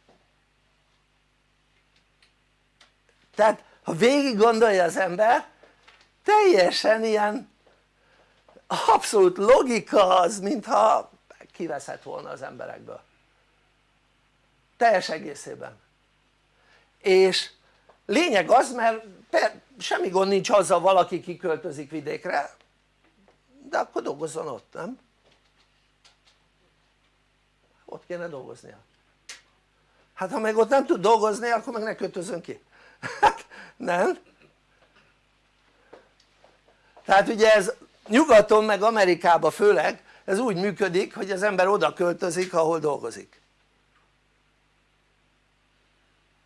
Tehát ha végig gondolja az ember teljesen ilyen abszolút logika az mintha kiveszett volna az emberekből. Teljes egészében. És lényeg az mert semmi gond nincs azzal valaki kiköltözik vidékre de akkor dolgozzon ott nem? ott kéne dolgoznia hát ha meg ott nem tud dolgozni akkor meg ne költözön ki <laughs> hát nem? tehát ugye ez nyugaton meg Amerikában főleg ez úgy működik hogy az ember oda költözik ahol dolgozik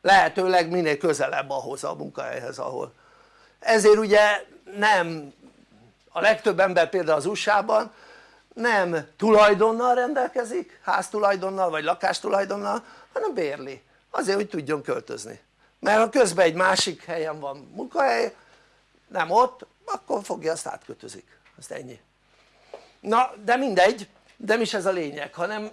lehetőleg minél közelebb ahhoz a munkahelyhez ahol ezért ugye nem a legtöbb ember például az USA-ban nem tulajdonnal rendelkezik, háztulajdonnal vagy lakástulajdonnal hanem bérli. Azért hogy tudjon költözni. Mert ha közben egy másik helyen van munkahely nem ott akkor fogja azt átkötözik, azt ennyi. Na de mindegy, nem is ez a lényeg hanem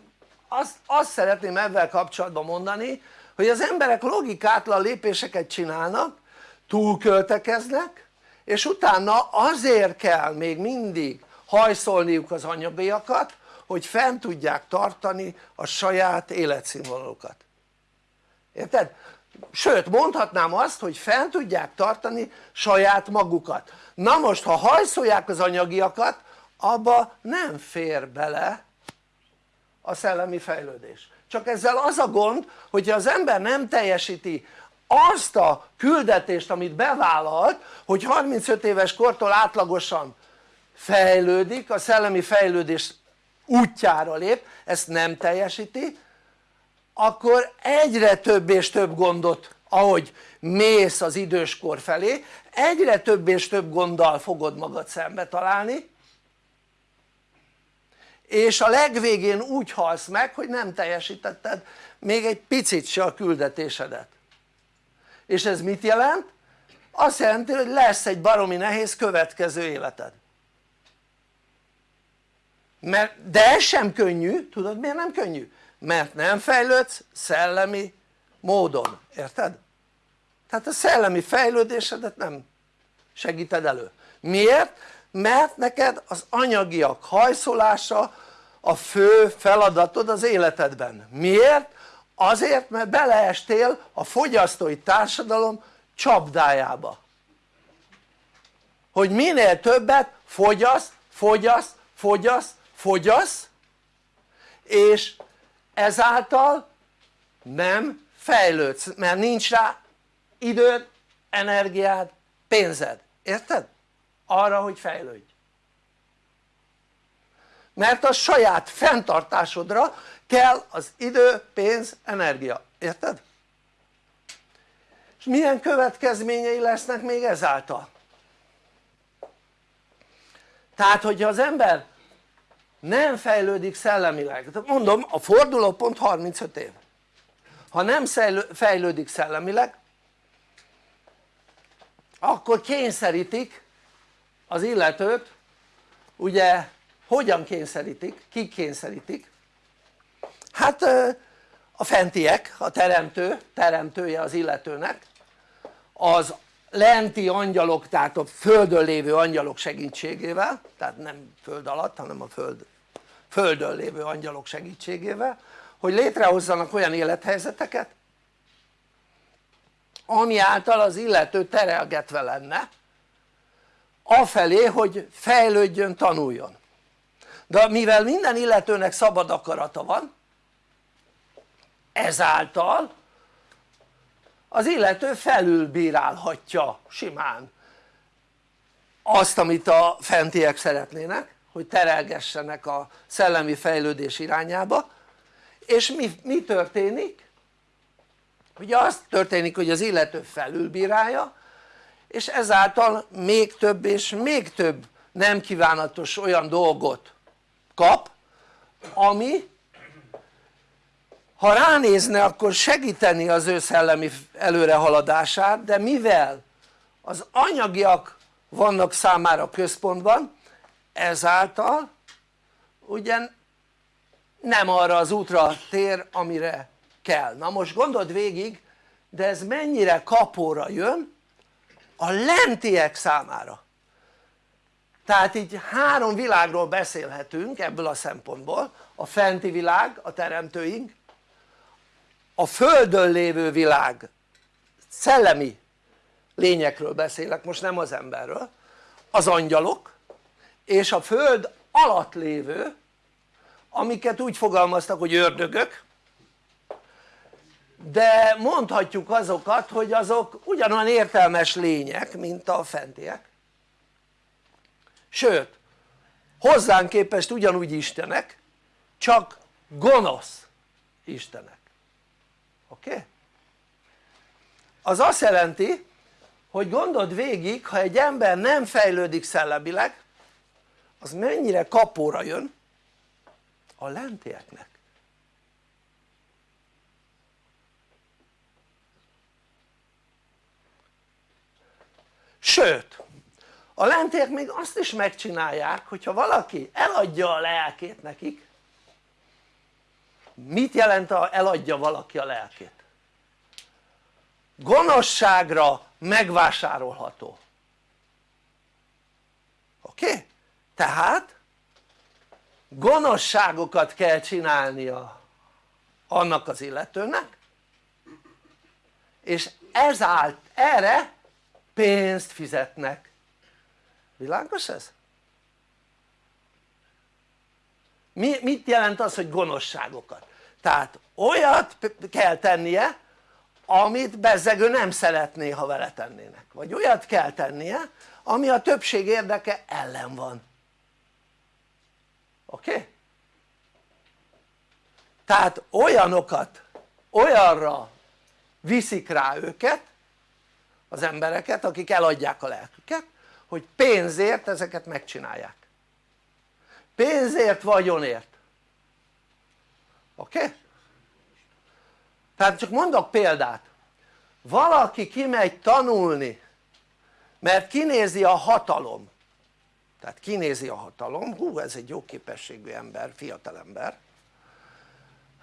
azt, azt szeretném ebben kapcsolatban mondani hogy az emberek logikátlan lépéseket csinálnak túlköltekeznek és utána azért kell még mindig hajszolniuk az anyagiakat hogy fent tudják tartani a saját életszínvonalukat érted? sőt mondhatnám azt hogy fent tudják tartani saját magukat. Na most ha hajszolják az anyagiakat abba nem fér bele a szellemi fejlődés. Csak ezzel az a gond hogyha az ember nem teljesíti azt a küldetést amit bevállalt hogy 35 éves kortól átlagosan fejlődik, a szellemi fejlődés útjára lép, ezt nem teljesíti akkor egyre több és több gondot ahogy mész az időskor felé egyre több és több gonddal fogod magad szembe találni és a legvégén úgy halsz meg hogy nem teljesítetted még egy picit se a küldetésedet és ez mit jelent? azt jelenti hogy lesz egy baromi nehéz következő életed mert, de ez sem könnyű, tudod miért nem könnyű? mert nem fejlődsz szellemi módon, érted? tehát a szellemi fejlődésedet nem segíted elő miért? mert neked az anyagiak hajszolása a fő feladatod az életedben miért? Azért mert beleestél a fogyasztói társadalom csapdájába. Hogy minél többet fogyasz, fogyasz, fogyasz, fogyasz és ezáltal nem fejlődsz mert nincs rá időd, energiád, pénzed, érted? arra hogy fejlődj. Mert a saját fenntartásodra kell az idő, pénz, energia, érted? és milyen következményei lesznek még ezáltal? tehát hogyha az ember nem fejlődik szellemileg, mondom a fordulópont 35 év ha nem fejlődik szellemileg akkor kényszerítik az illetőt ugye hogyan kényszerítik? kik kényszerítik? Hát a fentiek, a teremtő, teremtője az illetőnek az lenti angyalok, tehát a földön lévő angyalok segítségével tehát nem föld alatt hanem a föld, földön lévő angyalok segítségével hogy létrehozzanak olyan élethelyzeteket ami által az illető terelgetve lenne afelé hogy fejlődjön, tanuljon. De mivel minden illetőnek szabad akarata van ezáltal az illető felülbírálhatja simán azt amit a fentiek szeretnének hogy terelgessenek a szellemi fejlődés irányába és mi, mi történik? ugye az történik hogy az illető felülbírálja és ezáltal még több és még több nem kívánatos olyan dolgot kap ami ha ránézne akkor segíteni az ő szellemi előrehaladását de mivel az anyagiak vannak számára központban ezáltal ugye nem arra az útra tér amire kell, na most gondold végig de ez mennyire kapóra jön a lentiek számára. Tehát így három világról beszélhetünk ebből a szempontból. A fenti világ, a teremtőink a földön lévő világ. Szellemi lényekről beszélek most nem az emberről. Az angyalok és a föld alatt lévő amiket úgy fogalmaztak hogy ördögök. De mondhatjuk azokat hogy azok ugyanolyan értelmes lények mint a fentiek. Sőt hozzánk képest ugyanúgy istenek csak gonosz istenek oké? Az azt jelenti hogy gondold végig ha egy ember nem fejlődik szellemileg az mennyire kapóra jön a lentieknek sőt a lentiek még azt is megcsinálják hogyha valaki eladja a lelkét nekik mit jelent a eladja valaki a lelkét? gonoszságra megvásárolható oké? Okay? tehát gonoszságokat kell csinálnia annak az illetőnek és ezált erre pénzt fizetnek világos ez? Mi, mit jelent az hogy gonoszságokat? Tehát olyat kell tennie amit bezzegő nem szeretné ha vele tennének vagy olyat kell tennie ami a többség érdeke ellen van oké? Okay? tehát olyanokat olyanra viszik rá őket az embereket akik eladják a lelküket hogy pénzért ezeket megcsinálják pénzért vagyonért oké? Tehát csak mondok példát. Valaki kimegy tanulni mert kinézi a hatalom. Tehát kinézi a hatalom, hú ez egy jó képességű ember, fiatal ember.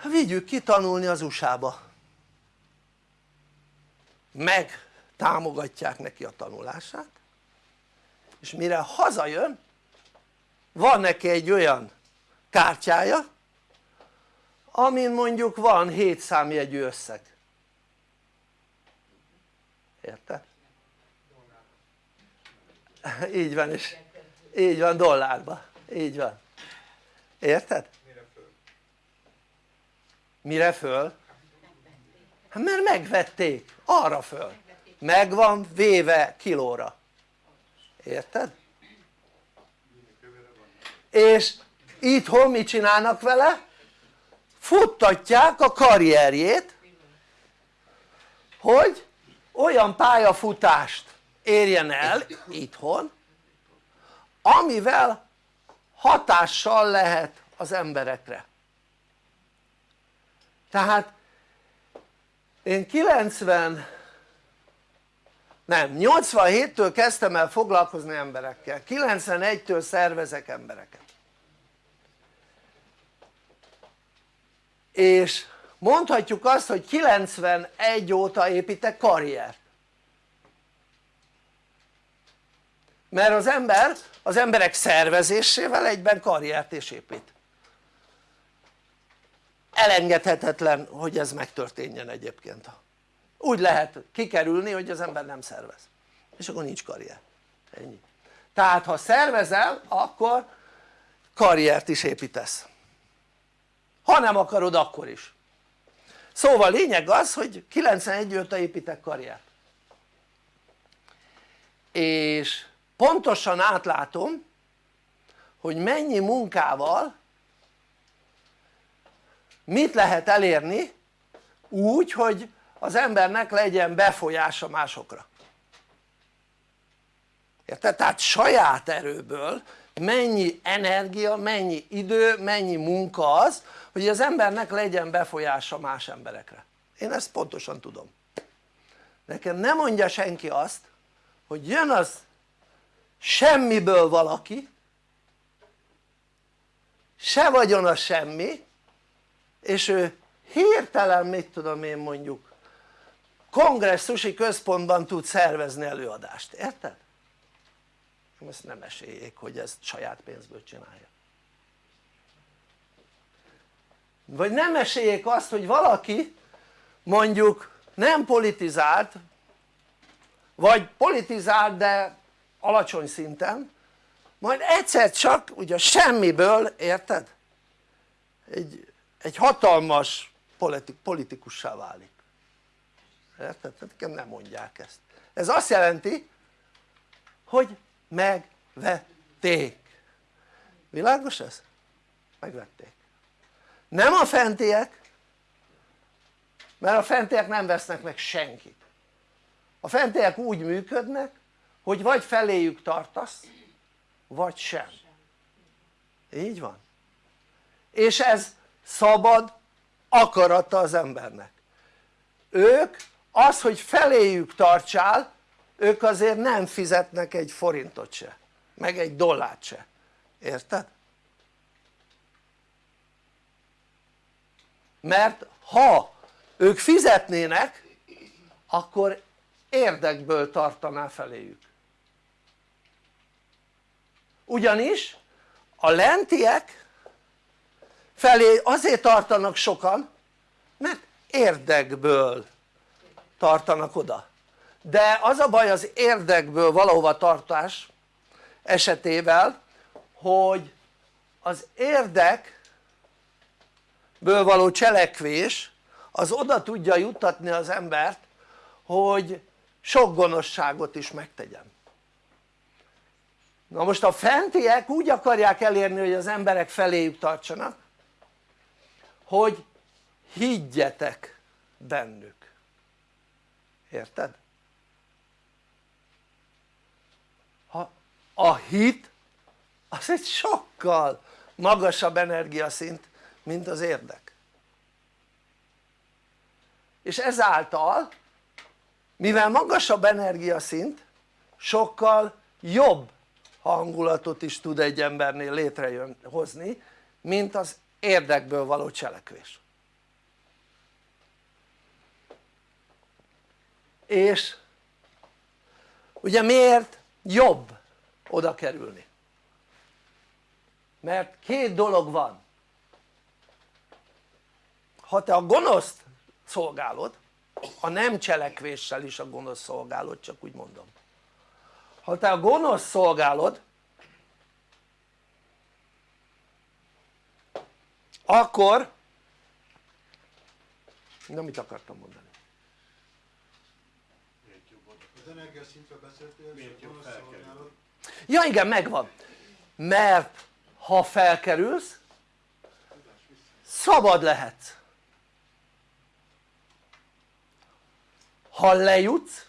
Vigyük ki tanulni az USA-ba meg támogatják neki a tanulását. És mire hazajön van neki egy olyan kártyája amin mondjuk van 7 számjegyű összeg érted? így van és így van dollárba, így van érted? mire föl? Hát mert megvették arra föl meg van véve kilóra érted? és itthon mit csinálnak vele? Futtatják a karrierjét hogy olyan pályafutást érjen el itthon amivel hatással lehet az emberekre. Tehát én 90 nem 87-től kezdtem el foglalkozni emberekkel. 91-től szervezek embereket és mondhatjuk azt hogy 91 óta építek karriert. Mert az ember az emberek szervezésével egyben karriert is épít. Elengedhetetlen hogy ez megtörténjen egyébként. Úgy lehet kikerülni hogy az ember nem szervez. És akkor nincs karrier. Ennyi. Tehát ha szervezel akkor karriert is építesz ha nem akarod akkor is. Szóval lényeg az hogy 91 óta építek karriert. És pontosan átlátom hogy mennyi munkával mit lehet elérni úgy hogy az embernek legyen befolyása másokra. Érted? tehát saját erőből mennyi energia, mennyi idő, mennyi munka az hogy az embernek legyen befolyása más emberekre. Én ezt pontosan tudom. Nekem nem mondja senki azt hogy jön az semmiből valaki se vagyona semmi és ő hirtelen mit tudom én mondjuk kongresszusi központban tud szervezni előadást, érted? Ezt nem esélyék hogy ezt saját pénzből csinálja vagy nem esélyék azt hogy valaki mondjuk nem politizált vagy politizált de alacsony szinten majd egyszer csak ugye semmiből érted? egy, egy hatalmas politik, politikussá válik érted? nekem nem mondják ezt ez azt jelenti hogy megvették. Világos ez? megvették. Nem a fentiek mert a fentiek nem vesznek meg senkit. A fentiek úgy működnek hogy vagy feléjük tartasz vagy sem. Így van. És ez szabad akarata az embernek. Ők az hogy feléjük tartsál ők azért nem fizetnek egy forintot se meg egy dollárt se, érted? mert ha ők fizetnének akkor érdekből tartaná feléjük. Ugyanis a lentiek felé azért tartanak sokan mert érdekből tartanak oda de az a baj az érdekből valahova tartás esetével hogy az érdekből való cselekvés az oda tudja juttatni az embert hogy sok gonoszságot is megtegyen na most a fentiek úgy akarják elérni hogy az emberek feléjük tartsanak hogy higgyetek bennük érted? Ha a hit az egy sokkal magasabb energiaszint mint az érdek. És ezáltal mivel magasabb energiaszint sokkal jobb hangulatot is tud egy embernél létrehozni mint az érdekből való cselekvés. És ugye miért jobb oda kerülni? mert két dolog van ha te a gonoszt szolgálod a nem cselekvéssel is a gonosz szolgálod csak úgy mondom ha te a gonosz szolgálod akkor na mit akartam mondani? Az energiaszintről beszéltél, és a gonosz szolgálat. Ja igen megvan. Mert ha felkerülsz szabad lehetsz ha lejutsz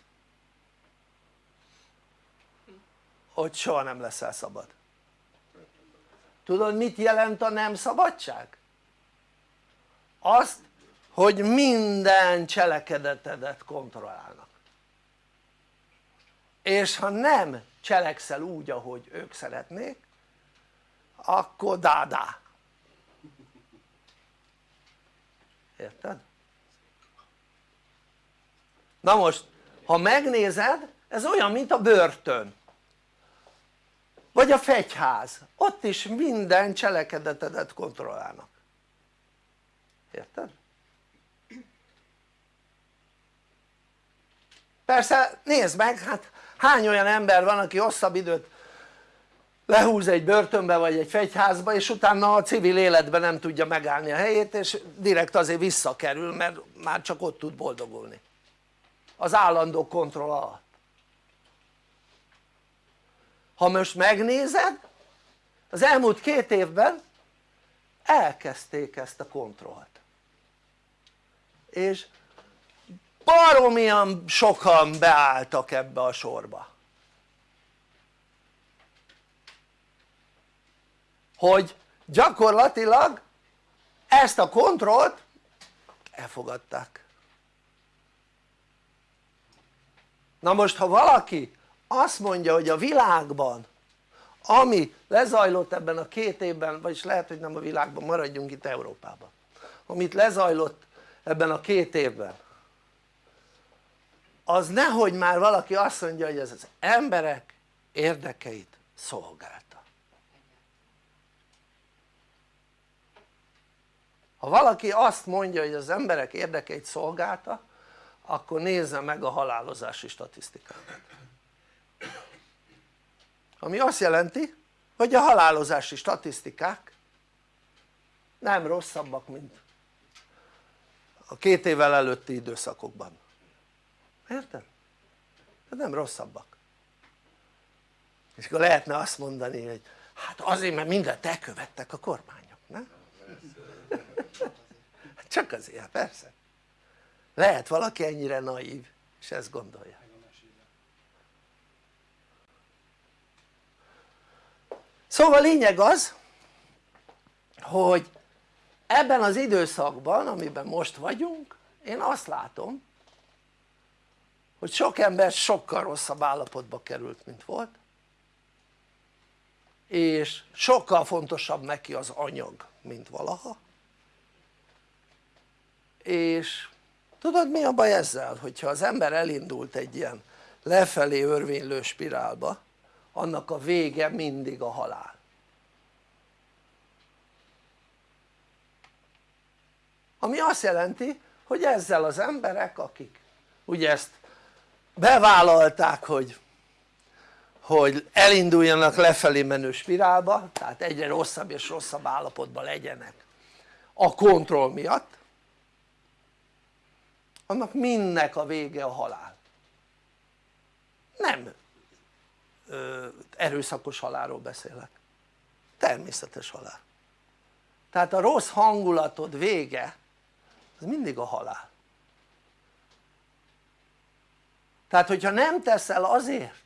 hogy soha nem leszel szabad. Tudod mit jelent a nem szabadság? azt hogy minden cselekedetedet kontrollálnak. És ha nem cselekszel úgy ahogy ők szeretnék akkor dádá érted? na most ha megnézed ez olyan mint a börtön vagy a fegyház, ott is minden cselekedetedet kontrollálnak érted? persze nézd meg hát hány olyan ember van aki hosszabb időt lehúz egy börtönbe vagy egy fegyházba és utána a civil életben nem tudja megállni a helyét és direkt azért visszakerül mert már csak ott tud boldogulni. Az állandó kontroll alatt. Ha most megnézed az elmúlt két évben elkezdték ezt a kontrollt. És baromian sokan beálltak ebbe a sorba. Hogy gyakorlatilag ezt a kontrollt elfogadták. Na most ha valaki azt mondja hogy a világban ami lezajlott ebben a két évben vagyis lehet hogy nem a világban maradjunk itt Európában amit lezajlott ebben a két évben az nehogy már valaki azt mondja hogy ez az emberek érdekeit szolgálta. Ha valaki azt mondja hogy az emberek érdekeit szolgálta akkor nézze meg a halálozási statisztikákat ami azt jelenti hogy a halálozási statisztikák nem rosszabbak mint a két évvel előtti időszakokban érted? de nem rosszabbak és akkor lehetne azt mondani hogy hát azért mert mindent elkövettek a kormányok nem? csak azért persze lehet valaki ennyire naív és ezt gondolja szóval lényeg az hogy ebben az időszakban amiben most vagyunk én azt látom hogy sok ember sokkal rosszabb állapotba került mint volt és sokkal fontosabb neki az anyag mint valaha és tudod mi a baj ezzel? hogyha az ember elindult egy ilyen lefelé örvénylő spirálba annak a vége mindig a halál ami azt jelenti hogy ezzel az emberek akik ugye ezt bevállalták hogy hogy elinduljanak lefelé menő spirálba tehát egyre rosszabb és rosszabb állapotban legyenek a kontroll miatt. Annak mindnek a vége a halál. Nem ö, erőszakos halálról beszélek. Természetes halál. Tehát a rossz hangulatod vége az mindig a halál tehát hogyha nem teszel azért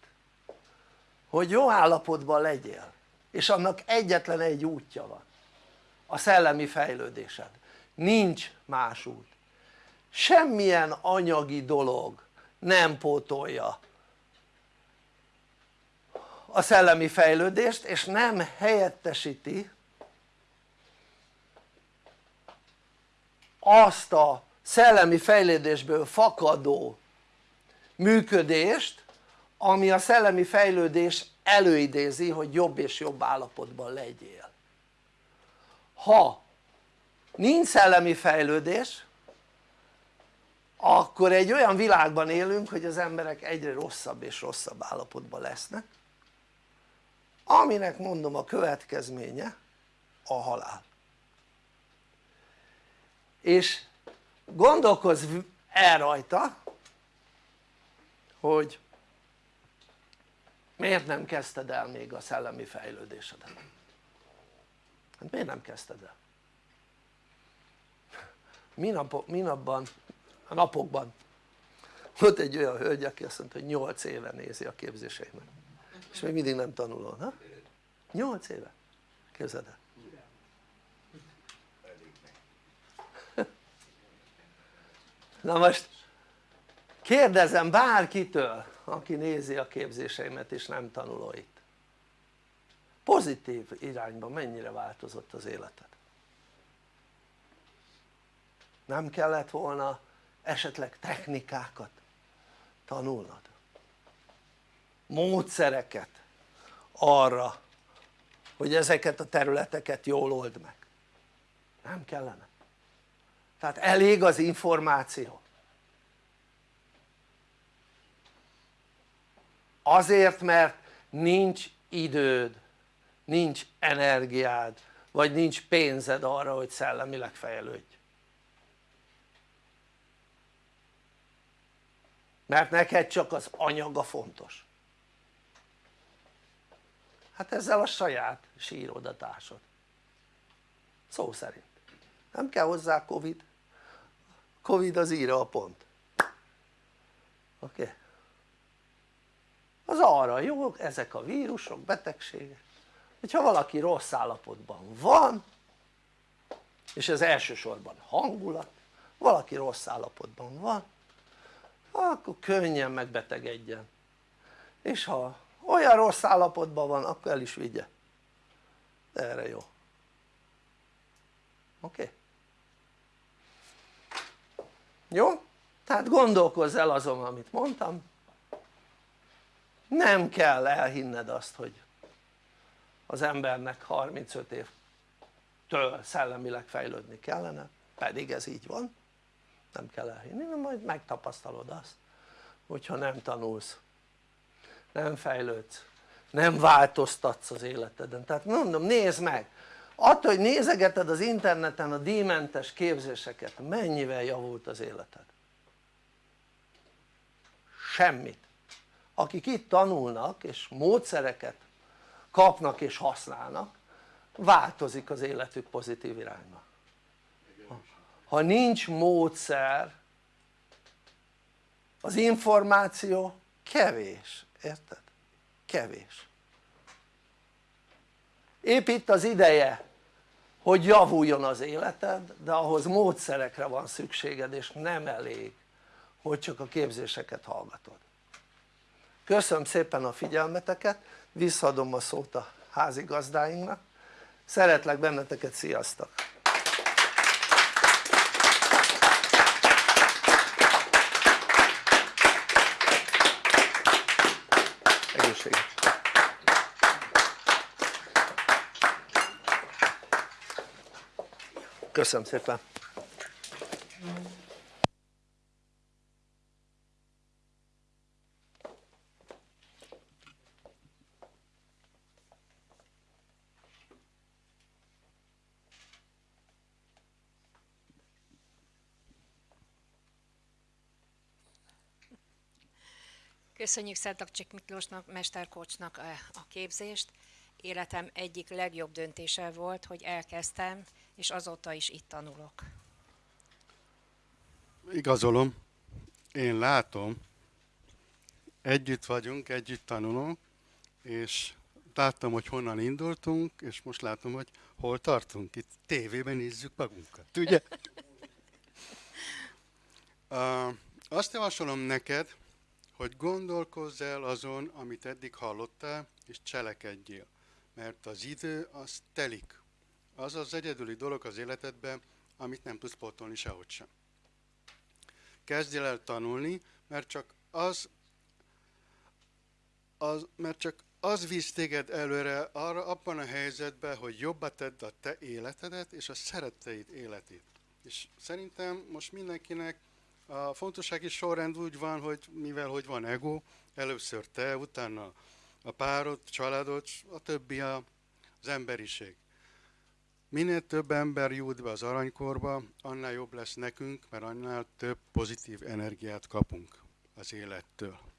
hogy jó állapotban legyél és annak egyetlen egy útja van a szellemi fejlődésed. Nincs más út. Semmilyen anyagi dolog nem pótolja a szellemi fejlődést és nem helyettesíti azt a szellemi fejlődésből fakadó működést ami a szellemi fejlődés előidézi hogy jobb és jobb állapotban legyél. Ha nincs szellemi fejlődés akkor egy olyan világban élünk hogy az emberek egyre rosszabb és rosszabb állapotban lesznek aminek mondom a következménye a halál. És gondolkozz el rajta hogy miért nem kezdted el még a szellemi fejlődésedet? hát miért nem kezdted el? Minap, minapban, a napokban volt egy olyan hölgy aki azt mondta hogy 8 éve nézi a képzéseimet és még mindig nem tanulol, ha? 8 éve, képzeld el na most kérdezem bárkitől aki nézi a képzéseimet és nem tanuló itt pozitív irányban mennyire változott az életed? nem kellett volna esetleg technikákat tanulnod? módszereket arra hogy ezeket a területeket jól old meg nem kellene tehát elég az információ azért mert nincs időd nincs energiád vagy nincs pénzed arra hogy szellemileg fejlődj. Mert neked csak az anyaga fontos. Hát ezzel a saját sírodatásod szó szerint. Nem kell hozzá covid. Covid az írja a pont. Oké? okay. Az arra jó ezek a vírusok, betegségek. Hogyha valaki rossz állapotban van és ez elsősorban hangulat valaki rossz állapotban van akkor könnyen megbetegedjen. És ha olyan rossz állapotban van akkor el is vigye. De erre jó. Oké? Jó? tehát gondolkozz el azon amit mondtam nem kell elhinned azt hogy az embernek 35 évtől szellemileg fejlődni kellene pedig ez így van. Nem kell elhinni, mert majd megtapasztalod azt hogyha nem tanulsz nem fejlődsz nem változtatsz az életeden. Tehát mondom nézd meg attól hogy nézegeted az interneten a díjmentes képzéseket mennyivel javult az életed? Semmit akik itt tanulnak és módszereket kapnak és használnak változik az életük pozitív irányba. Ha nincs módszer az információ kevés, érted? kevés. Épp itt az ideje hogy javuljon az életed de ahhoz módszerekre van szükséged és nem elég hogy csak a képzéseket hallgatod köszönöm szépen a figyelmeteket visszaadom a szót a házigazdáinknak szeretlek benneteket, sziasztok! egészséget! köszönöm szépen! Köszönjük Szentaksik Miklósnak, mesterkocsnak a, a képzést. Életem egyik legjobb döntése volt, hogy elkezdtem, és azóta is itt tanulok. Igazolom, én látom, együtt vagyunk, együtt tanulunk, és láttam, hogy honnan indultunk, és most látom, hogy hol tartunk. Itt tévében nézzük magunkat, ugye? <laughs> uh, azt javasolom neked, hogy gondolkozz el azon, amit eddig hallottál, és cselekedjél. Mert az idő az telik. Az az egyedüli dolog az életedben, amit nem tudsz pótolni sehogy sem. Kezdjél el tanulni, mert csak az, az, mert csak az visz téged előre arra, abban a helyzetben, hogy jobba tedd a te életedet és a szeretteid életét. És szerintem most mindenkinek a fontossági sorrend úgy van, hogy mivel hogy van ego, először te, utána a párod, családod, a többi a, az emberiség. Minél több ember jut be az aranykorba, annál jobb lesz nekünk, mert annál több pozitív energiát kapunk az élettől.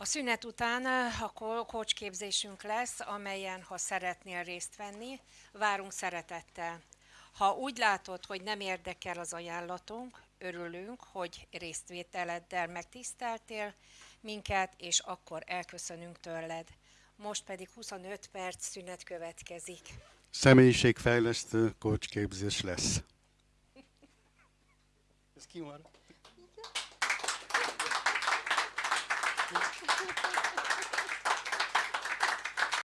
A szünet után a kócsképzésünk lesz, amelyen, ha szeretnél részt venni, várunk szeretettel. Ha úgy látod, hogy nem érdekel az ajánlatunk, örülünk, hogy résztvételeddel megtiszteltél minket, és akkor elköszönünk tőled. Most pedig 25 perc szünet következik. Személyiségfejlesztő kócsképzés lesz. Ez ki van?